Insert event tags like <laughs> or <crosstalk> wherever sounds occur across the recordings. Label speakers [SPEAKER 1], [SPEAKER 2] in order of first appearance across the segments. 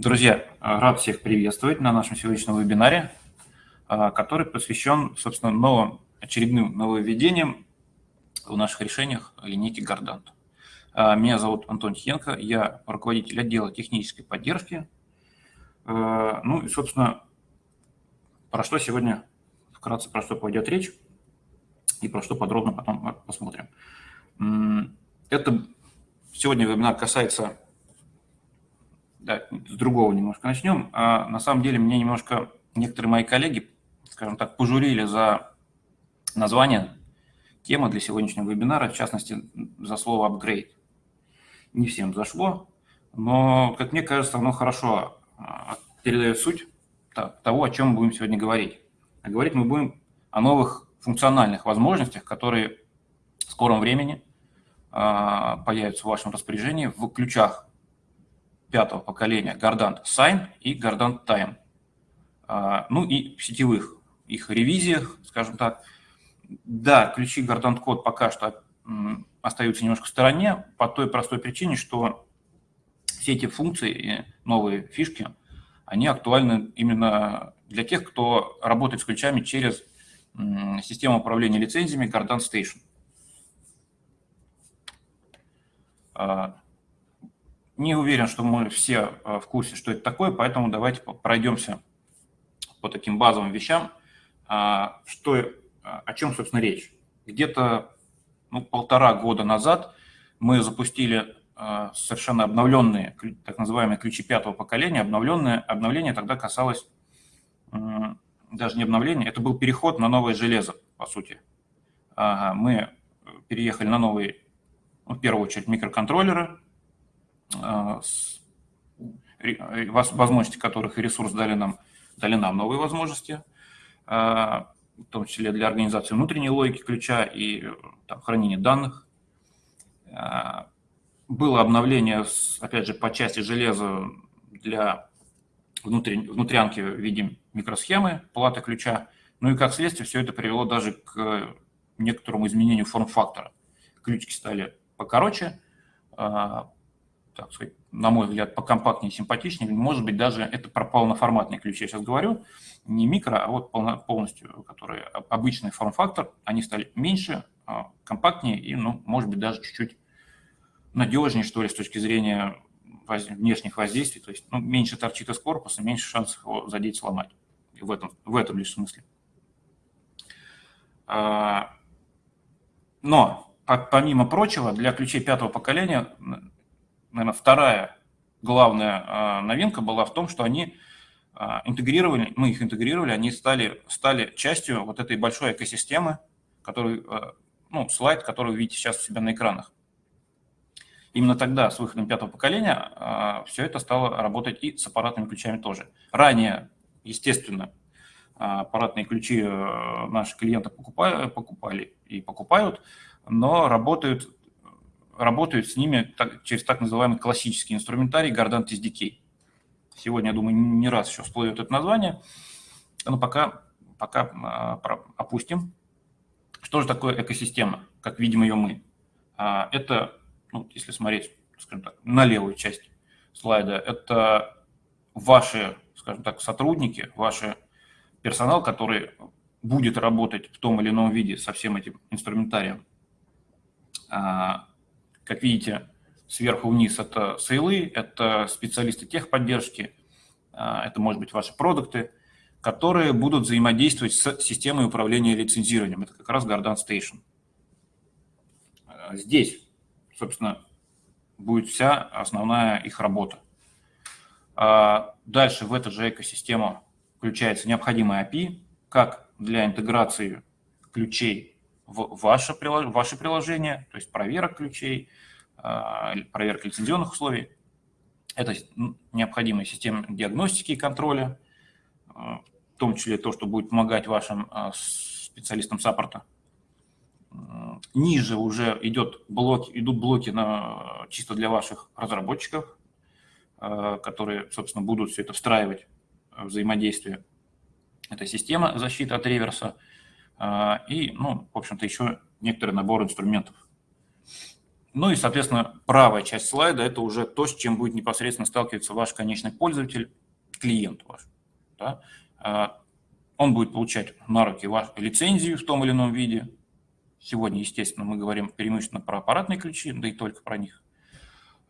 [SPEAKER 1] Друзья, рад всех приветствовать на нашем сегодняшнем вебинаре, а, который посвящен, собственно, новым, очередным нововведениям в наших решениях линейки Гордант. А, меня зовут Антон Тихенко, я руководитель отдела технической поддержки. А, ну и, собственно, про что сегодня, вкратце про что пойдет речь и про что подробно потом посмотрим. Это сегодня вебинар касается да, с другого немножко начнем. А на самом деле мне немножко некоторые мои коллеги, скажем так, пожурили за название темы для сегодняшнего вебинара, в частности, за слово «апгрейд». Не всем зашло, но, как мне кажется, оно хорошо а, передает суть того, о чем мы будем сегодня говорить. А говорить мы будем о новых функциональных возможностях, которые в скором времени а, появятся в вашем распоряжении в ключах пятого поколения Gardant Sign и Gardant Time. А, ну и в сетевых их ревизиях, скажем так. Да, ключи Gardant Code пока что остаются немножко в стороне по той простой причине, что все эти функции и новые фишки, они актуальны именно для тех, кто работает с ключами через систему управления лицензиями Gardant Station. Не уверен, что мы все э, в курсе, что это такое, поэтому давайте пройдемся по таким базовым вещам, а, что, э, о чем, собственно, речь. Где-то ну, полтора года назад мы запустили э, совершенно обновленные, так называемые ключи пятого поколения. Обновленное, обновление тогда касалось даже не обновления, это был переход на новое железо, по сути. Мы переехали на новые, ну, в первую очередь, микроконтроллеры, возможности которых и ресурс дали нам, дали нам новые возможности, а, в том числе для организации внутренней логики ключа и там, хранения данных. А, было обновление, опять же, по части железа для внутрянки в виде микросхемы, платы ключа. Ну и как следствие все это привело даже к некоторому изменению форм-фактора. Ключики стали покороче, так сказать, на мой взгляд, покомпактнее симпатичнее. Может быть, даже это про полноформатные ключи я сейчас говорю, не микро, а вот полностью, которые обычный форм-фактор, они стали меньше, а, компактнее и, ну, может быть, даже чуть-чуть надежнее, что ли, с точки зрения внешних воздействий, то есть ну, меньше торчит из корпуса, меньше шансов его задеть, сломать. В этом, в этом лишь смысле. А, но, помимо прочего, для ключей пятого поколения наверное, вторая главная а, новинка была в том, что они а, интегрировали, мы их интегрировали, они стали, стали частью вот этой большой экосистемы, который, а, ну, слайд, который вы видите сейчас у себя на экранах. Именно тогда, с выходом пятого поколения, все это стало работать и с аппаратными ключами тоже. Ранее, естественно, аппаратные ключи наши клиенты покупали, покупали и покупают, но работают работают с ними так, через так называемый классический инструментарий Gardant SDK. Сегодня, я думаю, не раз еще всплывет это название, но пока, пока а, опустим. Что же такое экосистема, как видим ее мы? А, это, ну, если смотреть, скажем так, на левую часть слайда, это ваши, скажем так, сотрудники, ваш персонал, который будет работать в том или ином виде со всем этим инструментарием. Как видите, сверху вниз это сейлы, это специалисты техподдержки, а, это, может быть, ваши продукты, которые будут взаимодействовать с системой управления лицензированием. Это как раз Gardant Station. А, здесь, собственно, будет вся основная их работа. А, дальше в эту же экосистему включается необходимый API, как для интеграции ключей в ваше, ваше приложение, то есть проверок ключей, проверка лицензионных условий. Это необходимая система диагностики и контроля, а, в том числе то, что будет помогать вашим а, специалистам саппорта. Ниже уже идет блоки, идут блоки на, чисто для ваших разработчиков, которые, собственно, будут все это встраивать взаимодействие. Это система защиты от реверса – а, и, ну, в общем-то, еще некоторый набор инструментов. Ну и, соответственно, правая часть слайда – это уже то, с чем будет непосредственно сталкиваться ваш конечный пользователь, клиент ваш. Да? А, он будет получать на руки вашу лицензию в том или ином виде. Сегодня, естественно, мы говорим преимущественно про аппаратные ключи, да и только про них.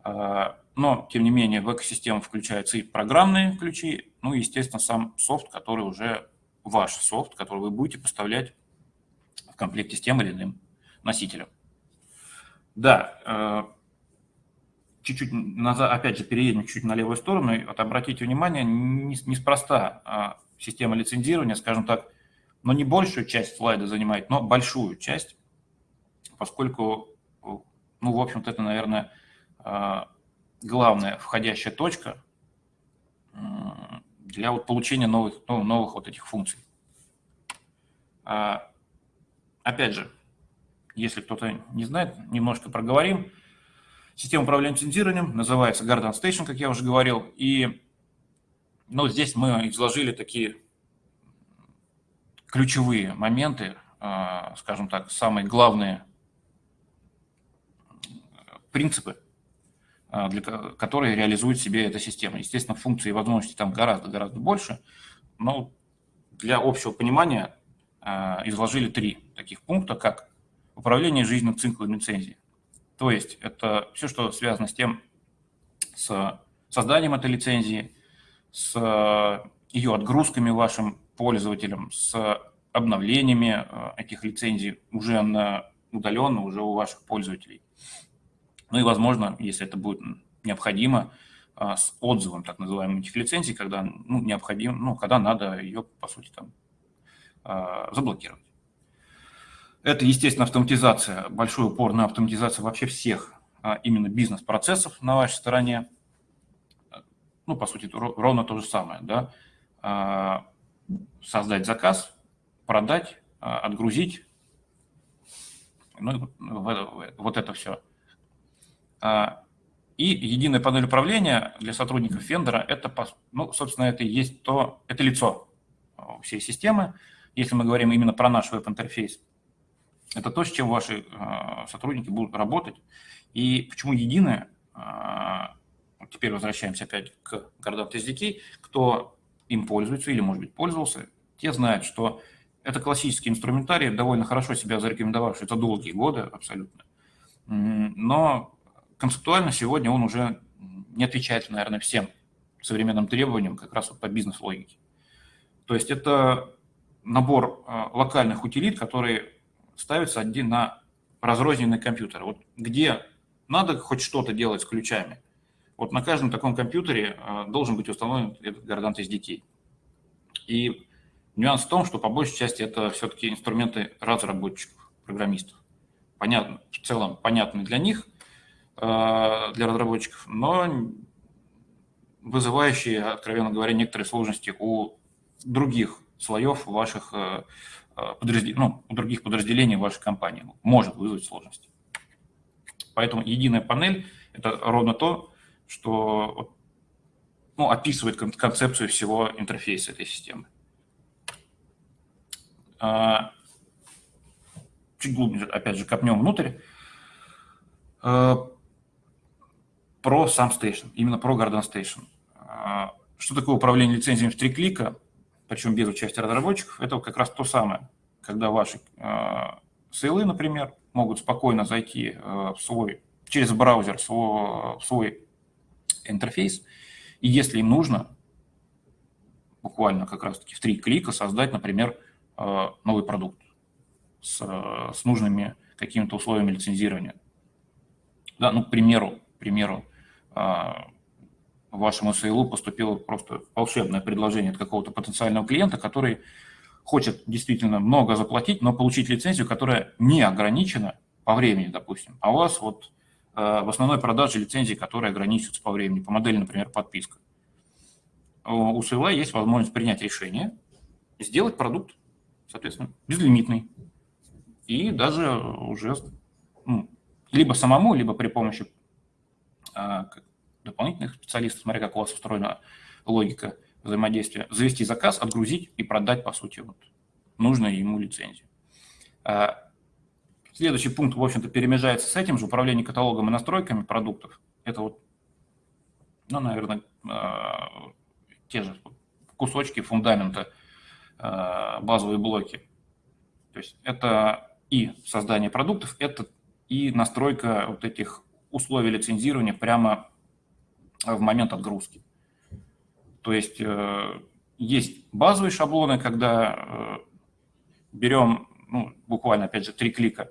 [SPEAKER 1] А, но, тем не менее, в экосистему включаются и программные ключи, ну и, естественно, сам софт, который уже ваш софт, который вы будете поставлять в комплекте с тем или иным носителем. Да, э, чуть-чуть назад, опять же, переедем чуть-чуть на левую сторону. Вот обратите внимание, неспроста а, система лицензирования, скажем так, но не большую часть слайда занимает, но большую часть, поскольку, ну, в общем-то, это, наверное, а, главная входящая точка для вот получения новых, ну, новых вот этих функций. А, опять же, если кто-то не знает, немножко проговорим. Система управления лицензированием называется Garden Station, как я уже говорил. И ну, здесь мы изложили такие ключевые моменты, а, скажем так, самые главные принципы, а, для, которые реализует себе эта система. Естественно, функций и возможностей там гораздо-гораздо больше, но для общего понимания а, изложили три таких пункта, как управление жизненным циклом лицензии. То есть это все, что связано с тем, с созданием этой лицензии, с ее отгрузками вашим пользователям, с обновлениями э, этих лицензий уже на удаленно, уже у ваших пользователей. Ну и, возможно, если это будет необходимо, э, с отзывом так называемых этих лицензий, когда ну, необходимо, ну, когда надо ее, по сути, там, э, заблокировать. Это, естественно, автоматизация, большой упор на автоматизацию вообще всех а, именно бизнес-процессов на вашей стороне. Ну, по сути, ровно то же самое, да. А, создать заказ, продать, а, отгрузить, ну, вот это все. И единая панель управления для сотрудников вендора, это, ну, собственно, это и есть то, это лицо всей системы. Если мы говорим именно про наш веб-интерфейс, это то, с чем ваши а, сотрудники будут работать. И почему единое, а, теперь возвращаемся опять к Гордат SDK, кто им пользуется или, может быть, пользовался, те знают, что это классический инструментарий, довольно хорошо себя зарекомендовавший за долгие годы абсолютно. Но концептуально сегодня он уже не отвечает, наверное, всем современным требованиям как раз вот по бизнес-логике. То есть это набор а, локальных утилит, которые ставится один на разрозненный компьютер. Вот где надо хоть что-то делать с ключами, вот на каждом таком компьютере э, должен быть установлен этот Gardant SDK. И нюанс в том, что по большей части это все-таки инструменты разработчиков, программистов. Понятно, в целом понятны для них, э, для разработчиков, но вызывающие, откровенно говоря, некоторые сложности у других слоев ваших Э, подраздел... ну, у других подразделений вашей компании может вызвать сложности. Поэтому единая панель – это ровно то, что ну, описывает концепцию всего интерфейса этой системы. А, чуть глубже, опять же, копнем внутрь. Э, про сам Station, именно про Garden Station. А, что такое управление лицензиями в три клика? причем без участия разработчиков, это как раз то самое, когда ваши э, сейлы, например, могут спокойно зайти э, в свой, через браузер в свой, в свой интерфейс, и если им нужно, буквально как раз-таки в три клика создать, например, э, новый продукт с, с нужными какими-то условиями лицензирования. Да, ну, к примеру, к примеру вашему сейлу поступило просто волшебное предложение от какого-то потенциального клиента, который хочет действительно много заплатить, но получить лицензию, которая не ограничена по времени, допустим. А у вас вот э, в основной продаже лицензии, которая ограничивается по времени, по модели, например, подписка. У сейла есть возможность принять решение, сделать продукт, соответственно, безлимитный. И даже уже ну, либо самому, либо при помощи э, дополнительных специалистов, смотря как у вас устроена логика взаимодействия, завести заказ, отгрузить и продать, по сути, вот, нужную ему лицензию. А, Следующий пункт, в общем-то, перемежается с этим же, управление каталогом и настройками продуктов. Это вот, ну, наверное, те же кусочки фундамента, базовые блоки. То есть это и создание продуктов, это и настройка вот этих условий лицензирования прямо в момент отгрузки. То есть э, есть базовые шаблоны, когда э, берем, ну, буквально, опять же, три клика,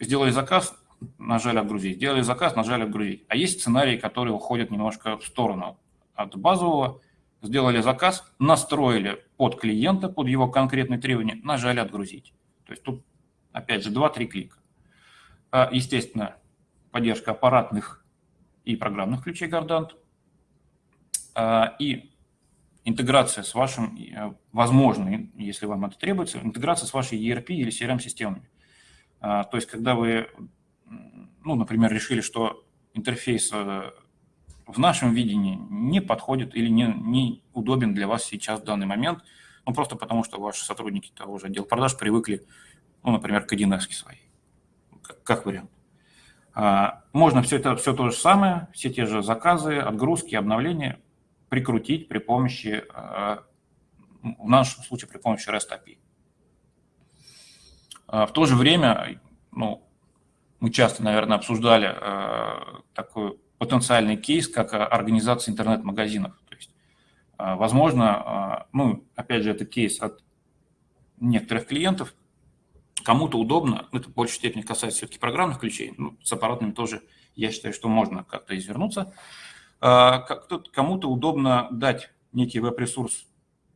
[SPEAKER 1] сделали заказ, нажали «Отгрузить», сделали заказ, нажали «Отгрузить». А есть сценарии, которые уходят немножко в сторону от базового, сделали заказ, настроили под клиента, под его конкретные требования, нажали «Отгрузить». То есть тут, опять же, 2-3 клика. А, естественно, поддержка аппаратных и программных ключей Гордант, и интеграция с вашим, э, возможно, если вам это требуется, интеграция с вашей ERP или CRM-системами. А, то есть, когда вы, ну, например, решили, что интерфейс э, в нашем видении не подходит или не, не удобен для вас сейчас в данный момент, ну, просто потому что ваши сотрудники того же отдела продаж привыкли, ну, например, к 1 своей, как, как вариант. А, можно все это все то же самое, все те же заказы, отгрузки, обновления прикрутить при помощи, а, в нашем случае при помощи REST API. А, в то же время, ну, мы часто, наверное, обсуждали такой потенциальный кейс, как организация интернет-магазинов. То есть, возможно, ну, опять же, это кейс от некоторых клиентов, Кому-то удобно, это в большей степени касается все-таки программных ключей, ну, с аппаратными тоже я считаю, что можно как-то извернуться. А, кому-то удобно дать некий веб-ресурс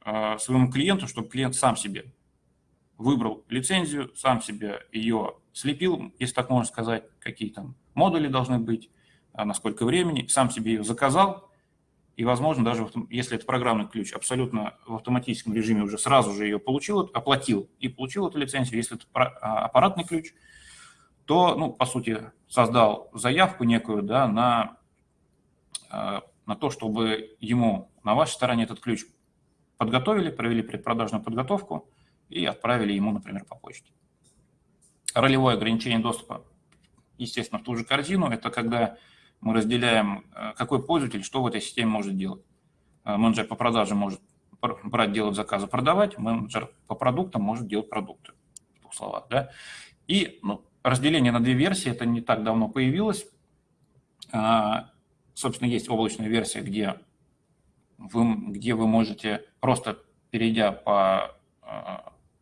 [SPEAKER 1] а, своему клиенту, чтобы клиент сам себе выбрал лицензию, сам себе ее слепил, если так можно сказать, какие там модули должны быть, а, на сколько времени, сам себе ее заказал, и, возможно, даже если это программный ключ, абсолютно в автоматическом режиме уже сразу же ее получил, оплатил и получил эту лицензию. Если это аппаратный ключ, то, ну, по сути, создал заявку некую да, на, на то, чтобы ему на вашей стороне этот ключ подготовили, провели предпродажную подготовку и отправили ему, например, по почте. Ролевое ограничение доступа, естественно, в ту же корзину. Это когда мы разделяем, э, какой пользователь что в этой системе может делать. Э, менеджер по продаже может брать, делать заказы, продавать, менеджер по продуктам может делать продукты, в двух словах. Да? И ну, разделение на две версии, это не так давно появилось. Собственно, есть облачная версия, где вы, где вы можете, просто перейдя по э,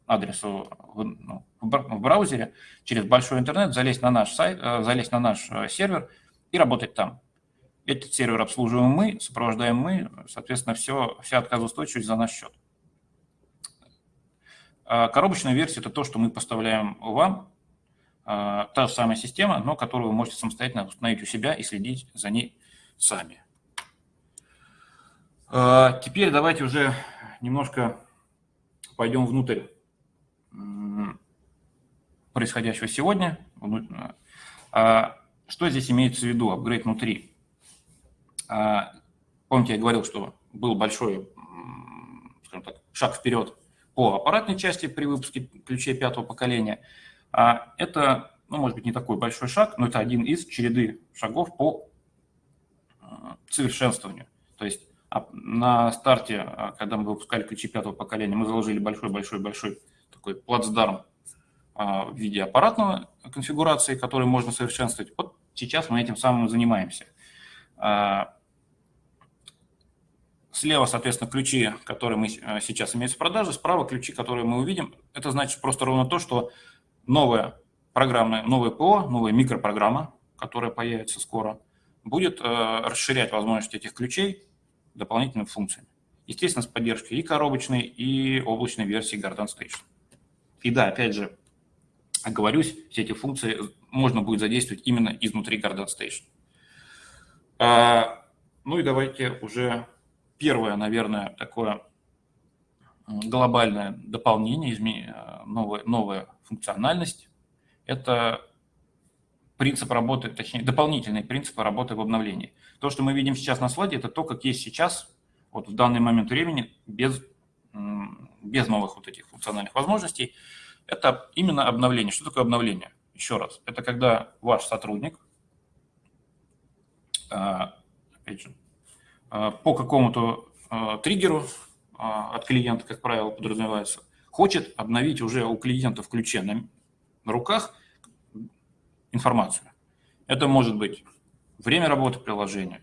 [SPEAKER 1] адресу ну, в браузере, через большой интернет, залезть на наш сайт, залезть на наш сервер – и работать там. Этот сервер обслуживаем мы, сопровождаем мы, соответственно, все, вся отказоустойчивость за наш счет. Коробочная версия – это то, что мы поставляем вам, та же самая система, но которую вы можете самостоятельно установить у себя и следить за ней сами. А, теперь давайте уже немножко пойдем внутрь происходящего сегодня. Что здесь имеется в виду, апгрейд внутри? А, помните, я говорил, что был большой скажем так, шаг вперед по аппаратной части при выпуске ключей пятого поколения. А это, ну, может быть, не такой большой шаг, но это один из череды шагов по а, совершенствованию. То есть на старте, когда мы выпускали ключи пятого поколения, мы заложили большой-большой-большой такой плацдарм в виде аппаратного конфигурации, который можно совершенствовать. Вот Сейчас мы этим самым занимаемся. А, слева, соответственно, ключи, которые мы сейчас имеем в продаже, справа ключи, которые мы увидим. Это значит просто ровно то, что новая программная, новое ПО, новая микропрограмма, которая появится скоро, будет э, расширять возможности этих ключей дополнительными функциями. Естественно, с поддержкой и коробочной, и облачной версии Garden Station. И да, опять же, оговорюсь, все эти функции можно будет задействовать именно изнутри Garden Station. А, ну и давайте уже первое, наверное, такое глобальное дополнение, новая, новая функциональность. Это принцип работы, точнее, дополнительные принципы работы в обновлении. То, что мы видим сейчас на слайде, это то, как есть сейчас, вот в данный момент времени, без, без новых вот этих функциональных возможностей. Это именно обновление. Что такое обновление? Еще раз, это когда ваш сотрудник, а, опять же, а, по какому-то а, триггеру от клиента, как правило, подразумевается, хочет обновить уже у клиента в ключе на, на руках информацию. Это может быть время работы приложения,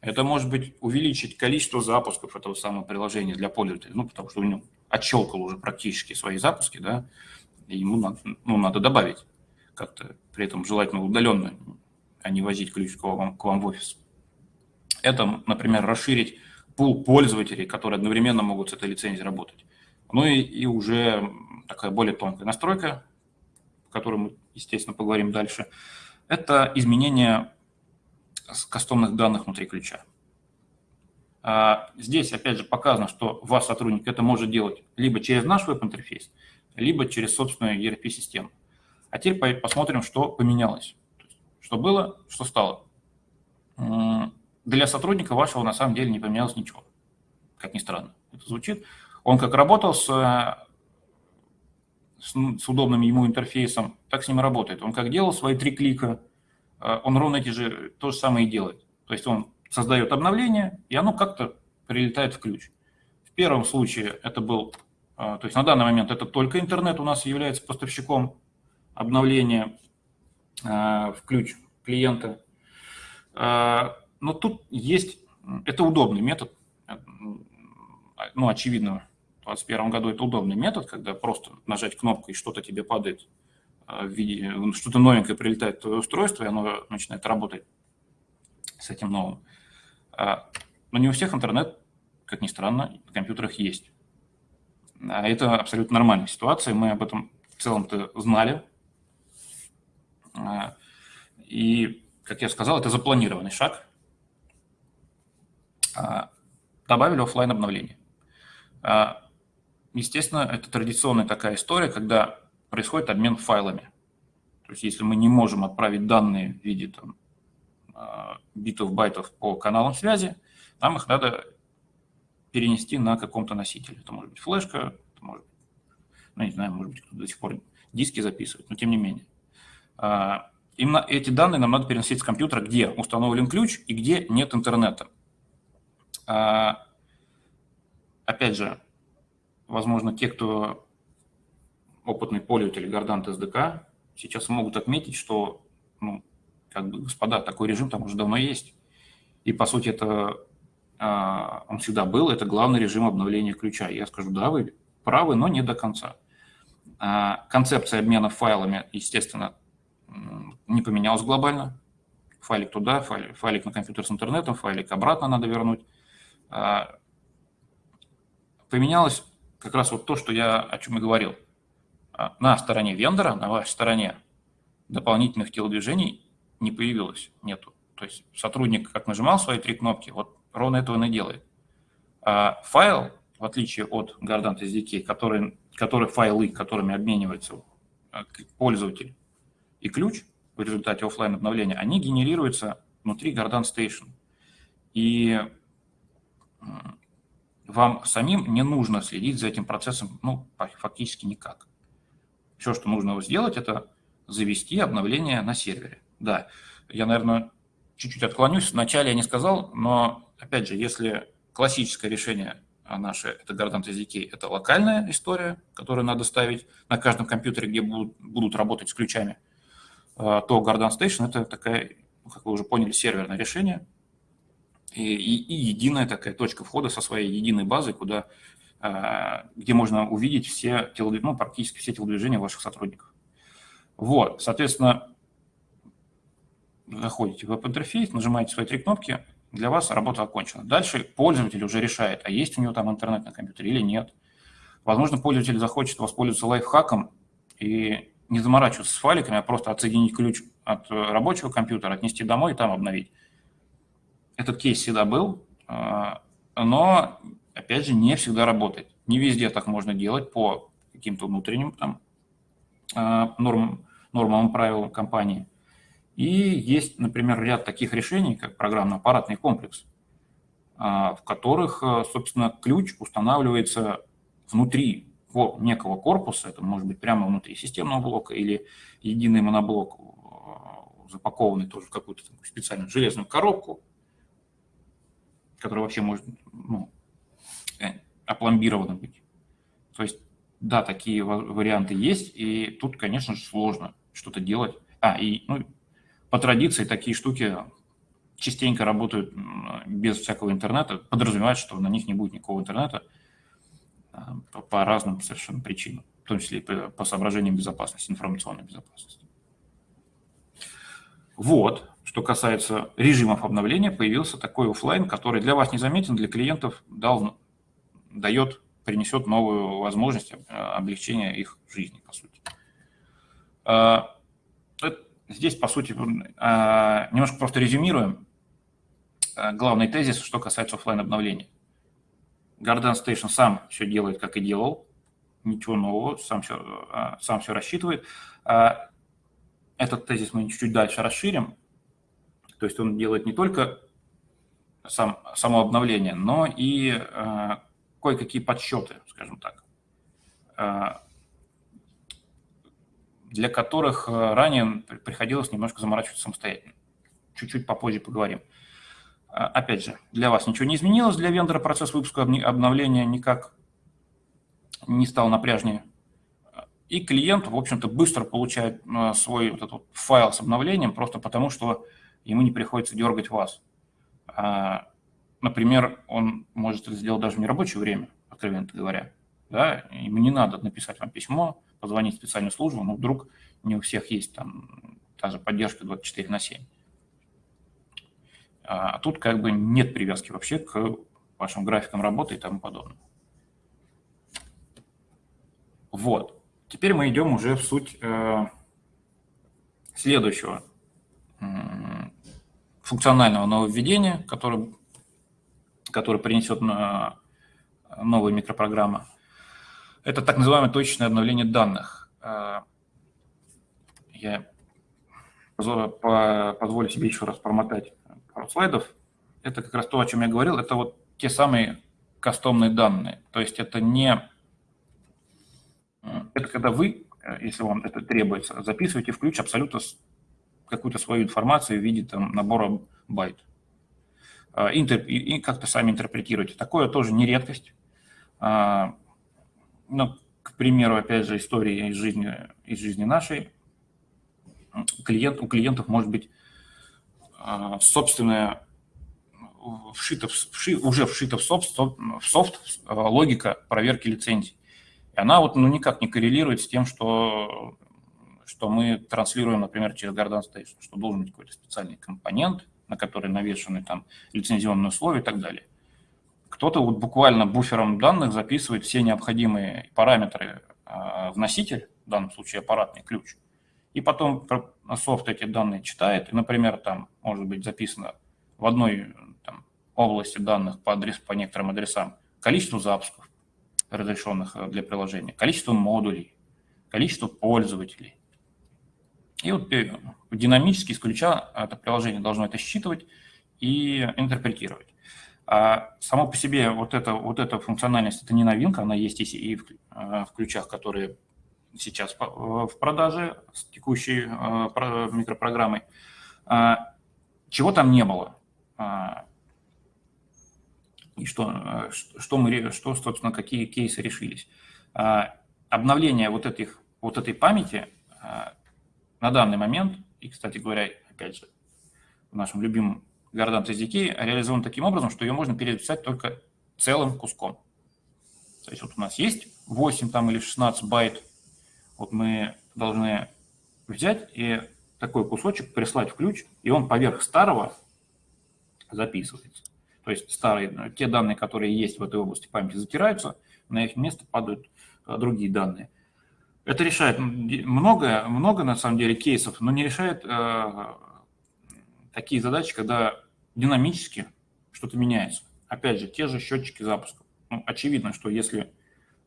[SPEAKER 1] это может быть увеличить количество запусков этого самого приложения для пользователя, ну, потому что у него отщелкал уже практически свои запуски, да, и ему надо, ну, надо добавить как-то, при этом желательно удаленно, а не возить ключ к вам, к вам в офис. Это, например, расширить пул пользователей, которые одновременно могут с этой лицензией работать. Ну и, и уже такая более тонкая настройка, о мы, естественно, поговорим дальше, это изменение кастомных данных внутри ключа. А, здесь, опять же, показано, что ваш сотрудник это может делать либо через наш веб-интерфейс, либо через собственную ERP-систему. А теперь посмотрим, что поменялось. Что было, что стало. Для сотрудника вашего на самом деле не поменялось ничего. Как ни странно это звучит. Он как работал с, с, с удобным ему интерфейсом, так с ним и работает. Он как делал свои три клика, э, он ровно эти же, то же самое и делает. То есть он создает обновление, и оно как-то прилетает в ключ. В первом случае это был, э, то есть на данный момент это только интернет у нас является поставщиком обновление э, в ключ клиента. Но тут есть, это удобный метод, ну, очевидно, в 2021 году это удобный метод, когда просто нажать кнопку и что-то тебе падает э, в виде, что-то новенькое прилетает в твое устройство, и оно начинает работать с этим новым. Но не у всех интернет, как ни странно, на компьютерах есть. А это абсолютно нормальная ситуация, мы об этом в целом-то знали, а, и, как я сказал, это запланированный шаг. А, добавили офлайн обновление. А, естественно, это традиционная такая история, когда происходит обмен файлами. То есть если мы не можем отправить данные в виде там, битов, байтов по каналам связи, нам их надо перенести на каком-то носителе. Это может быть флешка, это может ну, не знаю, может быть, кто до сих пор диски записывает, но тем не менее. А, именно эти данные нам надо переносить с компьютера, где установлен ключ и где нет интернета. А, опять же, возможно, те, кто опытный пользователь Гордант SDK, сейчас могут отметить, что, ну, как бы, господа, такой режим там уже давно есть. И, по сути, это а, он всегда был, это главный режим обновления ключа. Я скажу, да, вы правы, но не до конца. Концепция обмена файлами, естественно, не поменялось глобально. Файлик туда, файлик, файлик на компьютер с интернетом, файлик обратно надо вернуть. А, поменялось как раз вот то, что я о чем и говорил. А, на стороне вендора, на вашей стороне дополнительных телодвижений не появилось, нету. То есть сотрудник как нажимал свои три кнопки, вот ровно этого он и делает. А файл, в отличие от Gardant SDK, который, который файлы, которыми обменивается пользователь, и ключ в результате офлайн обновления, они генерируются внутри Gardan Station. И вам самим не нужно следить за этим процессом, ну, фактически никак. Все, что нужно сделать, это завести обновление на сервере. Да, я, наверное, чуть-чуть отклонюсь. Вначале я не сказал, но, опять же, если классическое решение наше, это Gardant SDK, это локальная история, которую надо ставить на каждом компьютере, где будут, будут работать с ключами – а, то Garden Station – это такая, как вы уже поняли, серверное решение и, и, единая такая точка входа со своей единой базой, куда, а, где можно увидеть все телодвижения, ну, практически все телодвижения ваших сотрудников. Вот, соответственно, заходите в веб-интерфейс, нажимаете свои три кнопки, для вас работа окончена. Дальше пользователь уже решает, а есть у него там интернет на компьютере или нет. Возможно, пользователь захочет воспользоваться лайфхаком и не заморачиваться с файликами, а просто отсоединить ключ от э, рабочего компьютера, отнести домой и там обновить. Этот кейс всегда был, э, но, опять же, не всегда работает. Не везде так можно делать по каким-то внутренним там, э, нормам, нормам правилам компании. И есть, например, ряд таких решений, как программно-аппаратный комплекс, в которых, собственно, ключ устанавливается внутри некого корпуса, это может быть прямо внутри системного блока или единый моноблок, запакованный тоже в какую-то специальную железную коробку, которая вообще может ну, э, опломбирована быть. То есть, да, такие варианты есть, и тут, конечно же, сложно что-то делать. А, и ну, по традиции такие штуки частенько работают без всякого интернета, подразумевают, что на них не будет никакого интернета а, по, по разным совершенно причинам, в том числе и по, по соображениям безопасности, информационной безопасности. Вот, что касается режимов обновления, появился такой офлайн, который для вас незаметен, для клиентов дал, дает, принесет новую возможность а, облегчения их жизни, по сути. А, здесь, по сути, немножко просто резюмируем. Э, главный тезис, что касается офлайн обновления. Garden Station сам все делает, как и делал, ничего нового, сам все, э, сам все рассчитывает. Этот тезис мы чуть-чуть дальше расширим. То есть он делает не только сам, само обновление, но и э, кое-какие подсчеты, скажем так, э, для которых ранее приходилось немножко заморачиваться самостоятельно. Чуть-чуть попозже поговорим. А, опять же, для вас ничего не изменилось, для вендора процесс выпуска обновления никак не стал напряжнее. И клиент, в общем-то, быстро получает а, свой вот этот файл с обновлением, просто потому что ему не приходится дергать вас. А, например, он может это сделать даже в нерабочее время, откровенно говоря. Да? Ему не надо написать вам письмо, позвонить в специальную службу, но вдруг не у всех есть там та же поддержка 24 на 7. А тут как бы нет привязки вообще к вашим графикам работы и тому подобное. Вот. Теперь мы идем уже в суть э, следующего функционального нововведения, который, который принесет на новая микропрограмма. Это так называемое точечное обновление данных. Э, я позволю себе еще раз промотать пару слайдов. Это как раз то, о чем я говорил. Это вот те самые кастомные данные. То есть это не... Это когда вы, если вам это требуется, записываете в ключ абсолютно какую-то свою информацию в виде там, набора байт. А, и как-то сами интерпретируете. Такое тоже не редкость. А, ну, к примеру, опять же, истории из жизни, из жизни нашей. Клиент, у клиентов может быть а, собственная вшита, вши, уже вшита в софт, в софт логика проверки лицензий. И она вот ну, никак не коррелирует с тем, что, что мы транслируем, например, через Garden Station, что должен быть какой-то специальный компонент, на который навешаны там лицензионные условия и так далее. Кто-то вот буквально буфером данных записывает все необходимые параметры э, в носитель, в данном случае аппаратный ключ – и потом софт эти данные читает, и, например, там может быть записано в одной там, области данных по, адрес, по некоторым адресам количество запусков, разрешенных э, для приложения, количество модулей, количество пользователей. И вот э, динамически из ключа это приложение должно это считывать и интерпретировать. А само по себе вот, это, вот эта функциональность, это не новинка, она есть и в, э, в ключах, которые сейчас э, в продаже с текущей э, микропрограммой. А, чего там не было? А, и что, что, мы, что, собственно, какие кейсы решились? А, обновление вот, этих, вот этой памяти на данный момент, и, кстати говоря, опять же, в нашем любимом Гордан SDK реализован таким образом, что ее можно переписать только целым куском. То есть вот у нас есть 8 там, или 16 байт вот мы должны взять и такой кусочек прислать в ключ, и он поверх старого записывается. То есть старые, те данные, которые есть в этой области памяти, затираются, на их место падают а, другие данные. Это решает много, много на самом деле кейсов, но не решает э, такие задачи, когда динамически что-то меняется. Опять же, те же счетчики запуска. Ну, очевидно, что если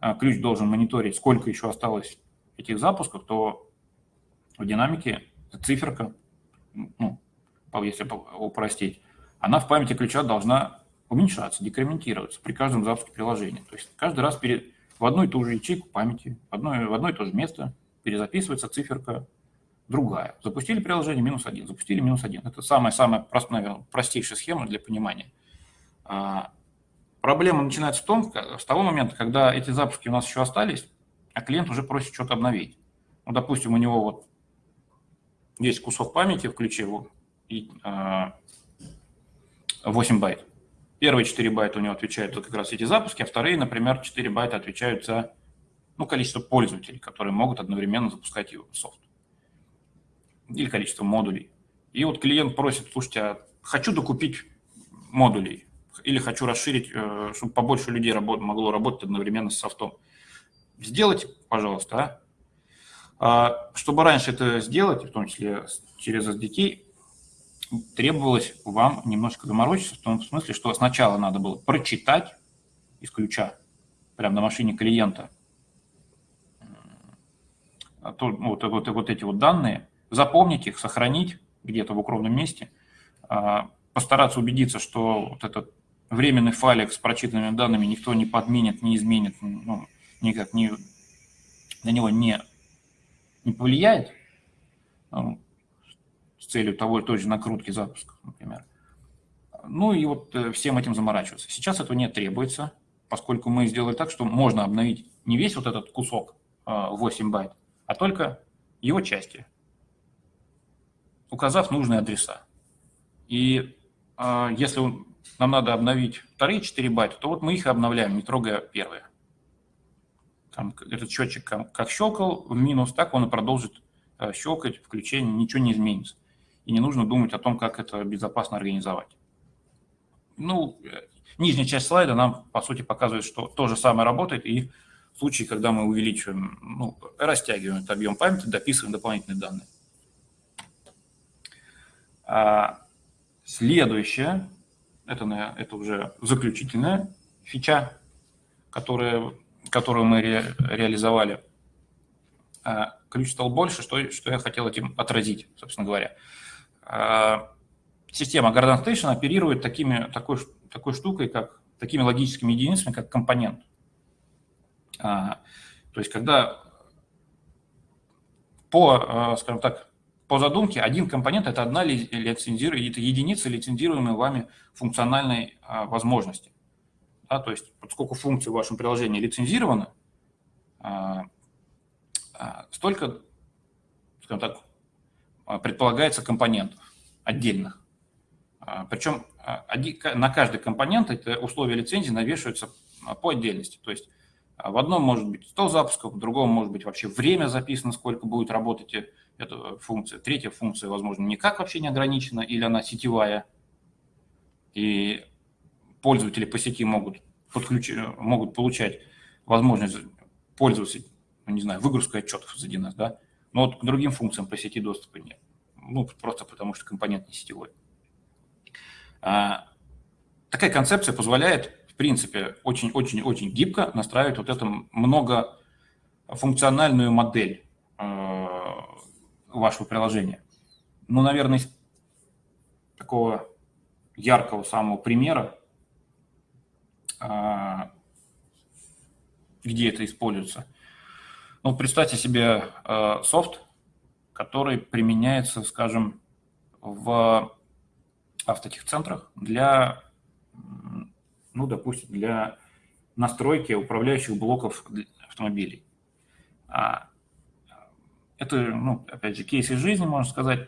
[SPEAKER 1] э, ключ должен мониторить, сколько еще осталось этих запусков, то в динамике циферка, ну, если упростить, она в памяти ключа должна уменьшаться, декрементироваться при каждом запуске приложения. То есть каждый раз перед, в одну и ту же ячейку памяти, в одно, в одно и то же место перезаписывается циферка другая. Запустили приложение минус один, запустили минус один. Это самая-самая, наверное, простейшая схема для понимания. А, проблема начинается в том, с того момента, когда эти запуски у нас еще остались, а клиент уже просит что-то обновить. Ну, допустим, у него вот есть кусок памяти в ключе и, 8 байт. Первые 4 байта у него отвечают за как раз эти запуски, а вторые, например, 4 байта отвечают за ну, количество пользователей, которые могут одновременно запускать его софт. Или количество модулей. И вот клиент просит, слушайте, а хочу докупить модулей, или хочу расширить, э, чтобы побольше людей могло работать одновременно с софтом. Сделайте, пожалуйста. А? а чтобы раньше это сделать, в том числе через SDK, требовалось вам немножко заморочиться, в том смысле, что сначала надо было прочитать из ключа, прямо на машине клиента, то, вот, вот, вот эти вот данные, запомнить их, сохранить где-то в укромном месте, а, постараться убедиться, что вот этот временный файлик с прочитанными данными никто не подменит, не изменит, ну, никак не, на него не, не повлияет, ну, целью того, той же накрутки запуска, например. Ну и вот э, всем этим заморачиваться. Сейчас этого не требуется, поскольку мы сделали так, что можно обновить не весь вот этот кусок 8 а, байт, а только его части, указав нужные адреса. И э, если нам надо обновить вторые 4 байта, то вот мы их обновляем, не трогая первые. Там этот счетчик как щелкал в минус, так он и продолжит э, щелкать, включение, ничего не изменится. И не нужно думать о том, как это безопасно организовать. Ну, нижняя часть слайда нам, по сути, показывает, что то же самое работает, и в случае, когда мы увеличиваем, ну, растягиваем этот объем памяти, дописываем дополнительные данные. А следующее, это, это уже заключительная фича, которая, которую мы ре, реализовали. А ключ стал больше, что, что я хотел этим отразить, собственно говоря. А система Garden Station оперирует такими, такой, такой штукой, как такими логическими единицами, как компонент. А, то есть, когда по, скажем так, по задумке один компонент – это одна лицензируемая, это единица лицензируемой вами функциональной а, возможности. Да, то есть, поскольку функции в вашем приложении лицензированы, а, а, столько, скажем так, а, предполагается компонентов отдельных. А, причем а, на каждый компонент это условия лицензии навешиваются а, по отдельности. То есть в одном может быть 100 запусков, в другом может быть вообще время записано, сколько будет работать эта функция. Третья функция, возможно, никак вообще не ограничена, или она сетевая, и пользователи по сети могут, подключить, могут получать возможность пользоваться, ну, не знаю, выгрузкой отчетов из 1С, да, но вот к другим функциям по сети доступа нет. Ну, просто потому что компонент не сетевой. А, такая концепция позволяет, в принципе, очень-очень-очень гибко настраивать вот эту многофункциональную модель вашего приложения. Ну, наверное, такого яркого самого примера, а, где это используется. Ну, представьте себе а, софт, который применяется, скажем, в автотехцентрах для, ну, допустим, для настройки управляющих блоков автомобилей. А это, ну, опять же, кейс из жизни, можно сказать.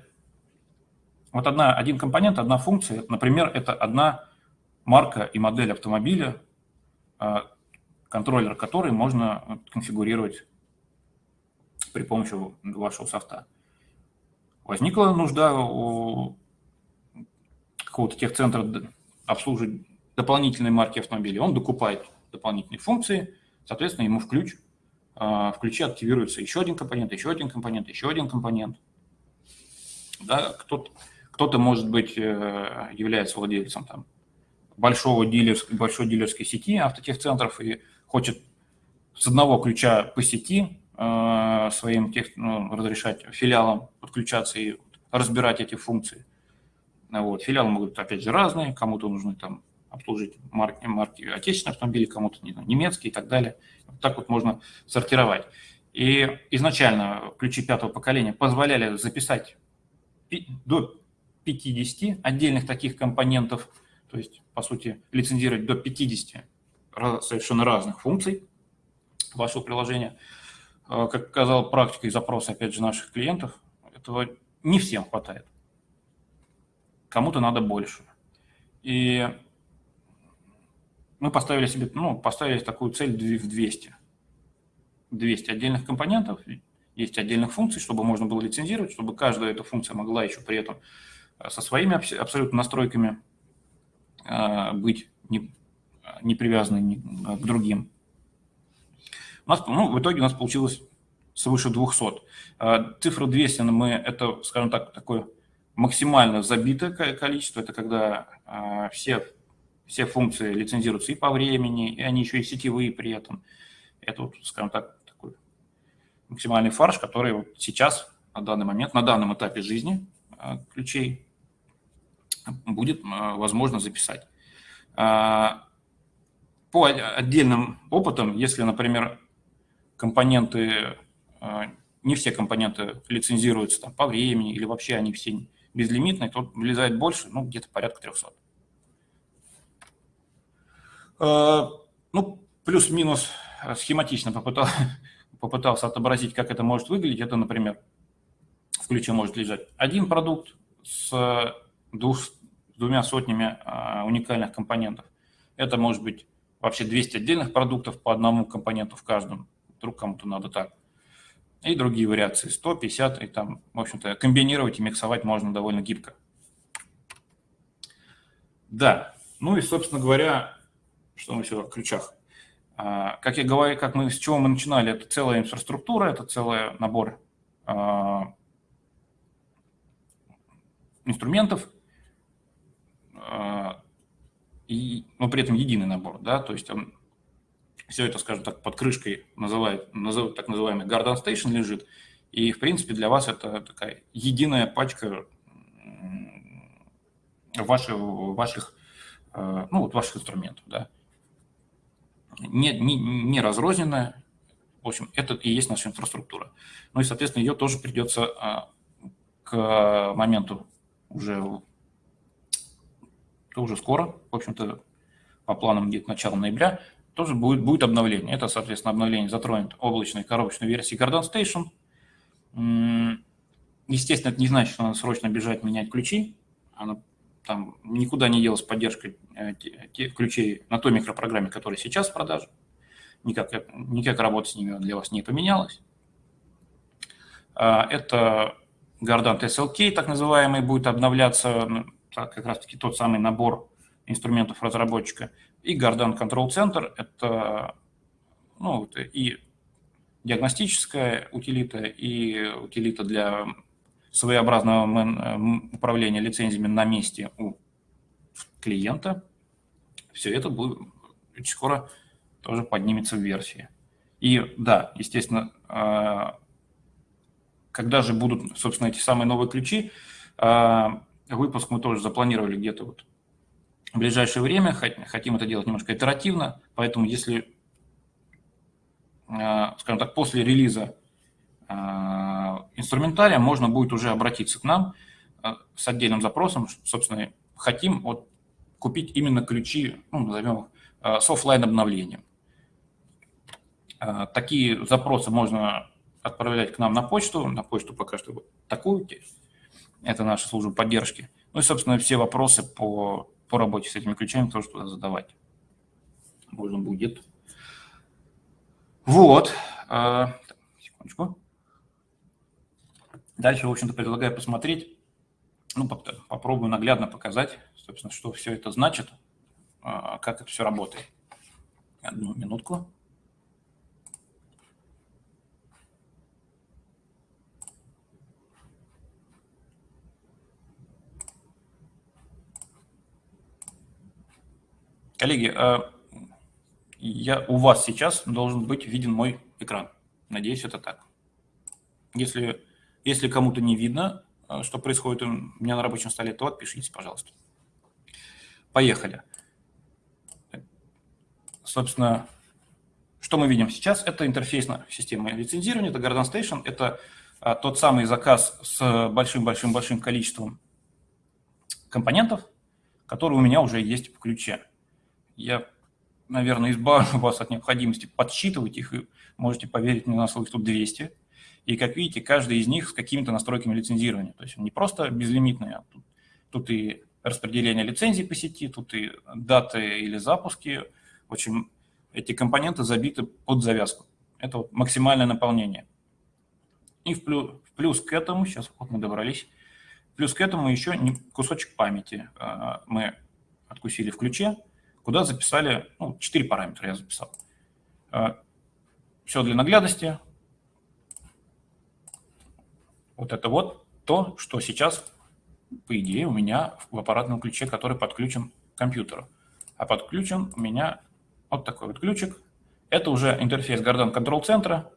[SPEAKER 1] Вот одна, один компонент, одна функция, например, это одна марка и модель автомобиля, а, контроллер которой можно конфигурировать при помощи вашего софта. Возникла нужда у какого-то техцентра обслуживать дополнительные марки автомобиля, он докупает дополнительные функции, соответственно, ему в ключ а, в ключе активируется еще один компонент, еще один компонент, еще один компонент. Да, кто-то, кто-то, может быть, э, является владельцем там, большого дилерской, большой дилерской сети автотехцентров и хочет с одного ключа по сети своим тех, ну, разрешать филиалам подключаться и разбирать эти функции. Вот. Филиалы могут, опять же, разные, кому-то нужны там обслужить марки, марки отечественных автомобилей, кому-то немецкие и так далее. Вот так вот можно сортировать. И изначально ключи пятого поколения позволяли записать до 50 отдельных таких компонентов, то есть, по сути, лицензировать до 50 совершенно разных функций вашего приложения. А, как показала практика и запросы, опять же, наших клиентов, этого не всем хватает. Кому-то надо больше. И мы поставили себе, ну, поставили такую цель в 200. 200 отдельных компонентов, есть отдельных функций, чтобы можно было лицензировать, чтобы каждая эта функция могла еще при этом э, со своими абсолютно настройками э, быть не, не привязанной ни к другим. У нас, ну, в итоге у нас получилось свыше 200. Э, цифра 200, мы, это, скажем так, такое максимально забитое количество, это когда все, все функции лицензируются и по времени, и они еще и сетевые при этом. Это, вот, скажем так, максимальный фарш, который вот сейчас, на данный момент, на данном этапе жизни э, ключей будет э, возможно записать. По отдельным опытам, если, например, компоненты, э, не все компоненты лицензируются там, по времени или вообще они все безлимитные, то влезает больше, ну, где-то порядка 300. Ну, плюс-минус схематично попытался, <laughs> попытался отобразить, как это может выглядеть, это, например, в ключе может лежать один продукт с, двух, с двумя сотнями а, уникальных компонентов. Это может быть вообще 200 отдельных продуктов по одному компоненту в каждом. Вдруг кому-то надо так. И другие вариации, 150, и там, в общем-то, комбинировать и миксовать можно довольно гибко. Да, ну и, собственно говоря, что мы еще о ключах. А, как я говорю, как мы, с чего мы начинали, это целая инфраструктура, это целый набор а, инструментов, а, и, но при этом единый набор, да, то есть он, все это, скажем так, под крышкой называют, называют так называемый Garden Station лежит, и, в принципе, для вас это такая единая пачка ваших, ваших, ну, вот ваших инструментов, да не, не, не разрозненная. В общем, это и есть наша инфраструктура. Ну и, соответственно, ее тоже придется а, к моменту уже, уже скоро, в общем-то, по планам где-то начала ноября, тоже будет, будет обновление. Это, соответственно, обновление затронет облачной коробочной версии Garden Station. Естественно, это не значит, что надо срочно бежать менять ключи. Она там никуда не делась поддержка э, тех ключей на той микропрограмме, которая сейчас в продаже. Никак, никак работа с ними для вас не поменялась. А, это Gardant SLK, так называемый, будет обновляться как раз-таки тот самый набор инструментов разработчика. И Gardant Control Center – это ну, и диагностическая утилита, и утилита для своеобразного управления лицензиями на месте у клиента, все это будет скоро тоже поднимется в версии. И да, естественно, э, когда же будут, собственно, эти самые новые ключи, э, выпуск мы тоже запланировали где-то вот в ближайшее время, хотим это делать немножко итеративно, поэтому если, скажем так, после релиза а, инструментария можно будет уже обратиться к нам а, с отдельным запросом, собственно, хотим вот купить именно ключи, ну, назовем их, с офлайн обновлением. Такие запросы можно отправлять к нам на почту, на почту пока что вот такую, это наша служба поддержки. Ну и, собственно, все вопросы по, по работе с этими ключами тоже туда задавать можно будет. Вот. Секундочку. Дальше, в общем-то, предлагаю посмотреть, ну, попробую наглядно показать, собственно, что все это значит, а, как это все работает. Одну минутку. Коллеги, а, я, у вас сейчас должен быть виден мой экран. Надеюсь, это так. Если если кому-то не видно, э, что происходит у меня на рабочем столе, то отпишитесь, пожалуйста. Поехали. собственно, что мы видим сейчас? Это интерфейсная система лицензирования, это Garden Station, это а, тот самый заказ с большим-большим-большим количеством компонентов, который у меня уже есть в ключе. Я, наверное, избавлю вас от необходимости подсчитывать их, и можете поверить мне на слово, тут 200. И, как видите, каждый из них с какими-то настройками лицензирования. То есть он не просто безлимитный, а тут, тут и распределение лицензий по сети, тут и даты или запуски. В общем, эти компоненты забиты под завязку. Это вот максимальное наполнение. И в плюс, в плюс к этому, сейчас вот мы добрались, плюс к этому еще кусочек памяти а, мы откусили в ключе, куда записали, ну, 4 параметра я записал. А, Все для наглядности. Вот это вот то, что сейчас, по идее, у меня в аппаратном ключе, который подключен к компьютеру. А подключен у меня вот такой вот ключик. Это уже интерфейс Garden Control центра.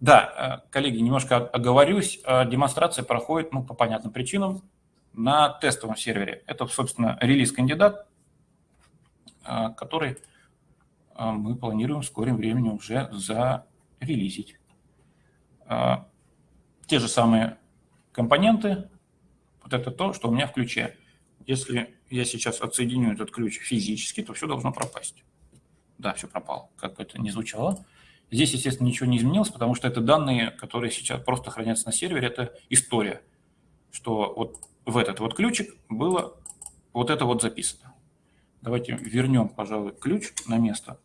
[SPEAKER 1] Да, э, коллеги, немножко оговорюсь. Э, демонстрация проходит, ну, по понятным причинам, на тестовом сервере. Это, собственно, релиз-кандидат, э, который мы планируем в скором времени уже зарелизить. Те же самые компоненты, вот это то, что у меня в ключе. Если я сейчас отсоединю этот ключ физически, то все должно пропасть. Да, все пропало, как бы это ни звучало. Здесь, естественно, ничего не изменилось, потому что это данные, которые сейчас просто хранятся на сервере, это история, что вот в этот вот ключик было вот это вот записано. Давайте вернем, пожалуй, ключ на место.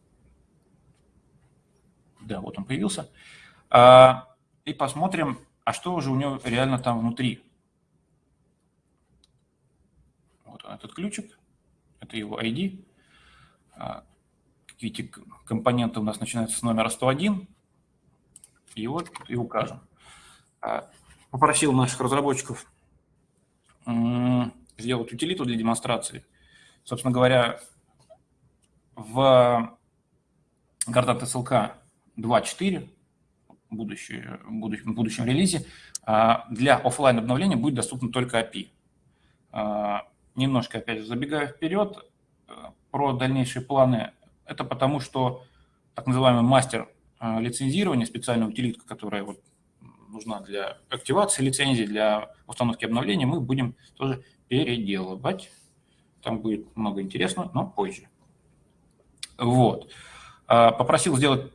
[SPEAKER 1] Да, вот он появился. А, и посмотрим, а что уже у него реально там внутри. Вот он, этот ключик, это его ID. Видите, компоненты у нас начинаются с номера 101. И вот и укажем. А, попросил наших разработчиков сделать утилиту для демонстрации. Собственно говоря, в Gardant SLK 2.4 в будущем, будущем релизе а, для офлайн обновления будет доступно только API. А, немножко, опять же, забегая вперед, э, про дальнейшие планы это потому, что так называемый мастер а, лицензирования, специальная утилитка, которая вот нужна для активации лицензии, для установки обновления, мы будем тоже переделывать. Там будет много интересного, но позже. Вот. А, попросил сделать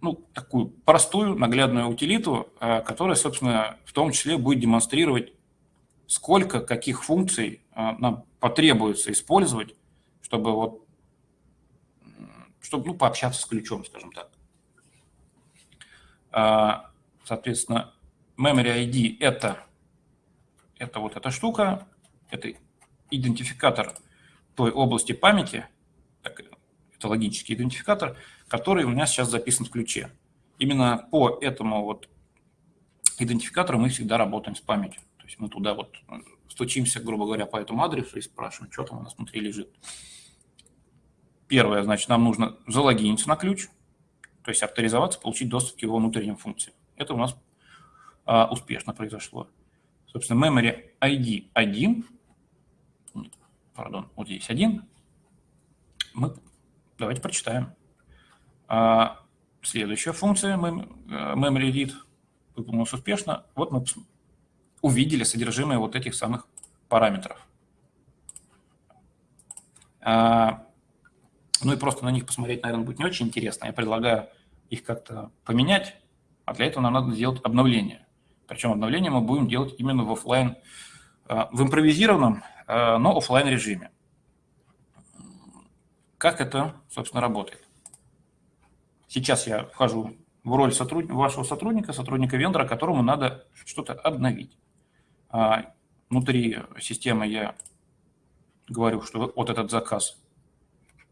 [SPEAKER 1] ну, такую простую, наглядную утилиту, а, которая, собственно, в том числе будет демонстрировать, сколько каких функций нам потребуется использовать, чтобы вот чтобы ну, пообщаться с ключом, скажем так. А, соответственно, Memory ID – это, это вот эта штука, это идентификатор той области памяти, так, это логический идентификатор, который у меня сейчас записан в ключе. Именно по этому вот идентификатору мы всегда работаем с памятью. То есть мы туда вот стучимся, грубо говоря, по этому адресу и спрашиваем, что там у нас внутри лежит. Первое, значит, нам нужно залогиниться на ключ, то есть авторизоваться, получить доступ к его внутренним функциям. Это у нас а, успешно произошло. Собственно, memory ID 1, пардон, вот здесь 1, мы, давайте прочитаем. А, следующая функция memory read выполнилась успешно. Вот мы увидели содержимое вот этих самых параметров. А, ну и просто на них посмотреть, наверное, будет не очень интересно. Я предлагаю их как-то поменять, а для этого нам надо сделать обновление. Причем обновление мы будем делать именно в офлайн, э, в импровизированном, э, но офлайн режиме. Как это, собственно, работает? Сейчас я вхожу в роль сотруд... вашего сотрудника, сотрудника вендора, которому надо что-то обновить. А внутри системы я говорю, что вот этот заказ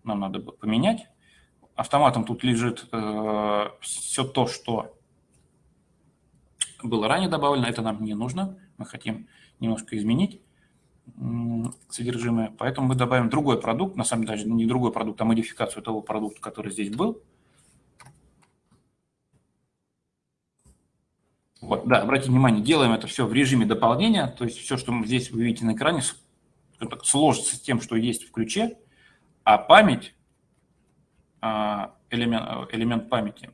[SPEAKER 1] нам надо поменять. Автоматом тут лежит э, все то, что было ранее добавлено, это нам не нужно. Мы хотим немножко изменить содержимое, поэтому мы добавим другой продукт, на самом деле даже не другой продукт, а модификацию того продукта, который здесь был. Вот, да, обратите внимание, делаем это все в режиме дополнения, то есть все, что здесь вы видите на экране, сложится с тем, что есть в ключе, а память а, элемент, элемент памяти,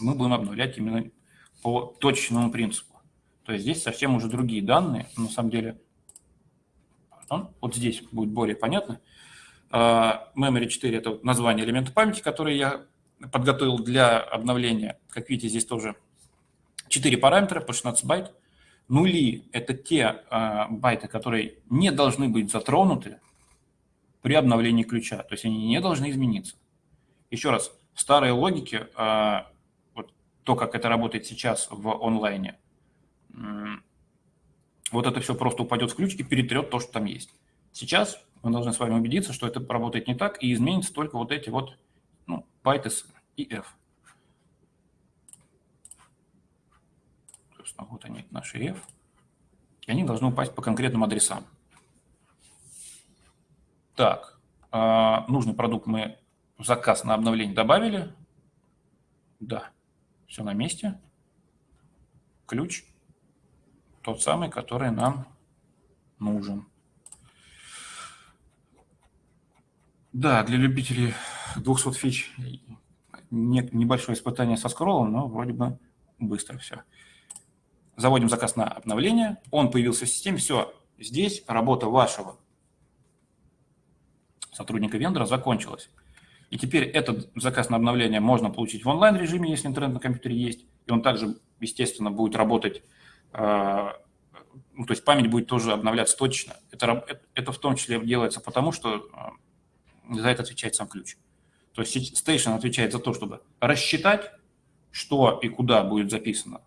[SPEAKER 1] мы будем обновлять именно по точечному принципу. То есть здесь совсем уже другие данные. На самом деле, вот здесь будет более понятно. А, memory 4 – это название элемента памяти, который я подготовил для обновления. Как видите, здесь тоже 4 параметра по 16 байт. Нули – это те э, байты, которые не должны быть затронуты при обновлении ключа, то есть они не должны измениться. Еще раз, в старой логике, э, вот то, как это работает сейчас в онлайне, вот это все просто упадет в ключ и перетрет то, что там есть. Сейчас мы должны с вами убедиться, что это работает не так, и изменится только вот эти вот ну, с и f. Собственно, вот они, наши f. И они должны упасть по конкретным адресам. Так, э, нужный продукт мы в заказ на обновление добавили. Да, все на месте. Ключ тот самый, который нам нужен. Да, для любителей 200 фич небольшое испытание со скроллом, но вроде бы быстро все. Заводим заказ на обновление, он появился в системе, все, здесь работа вашего сотрудника вендора закончилась. И теперь этот заказ на обновление можно получить в онлайн-режиме, если интернет на компьютере есть, и он также, естественно, будет работать, ну, то есть память будет тоже обновляться точно. Это, это в том числе делается потому, что э, за это отвечает сам ключ. То есть Station отвечает за то, чтобы рассчитать, что и куда будет записано.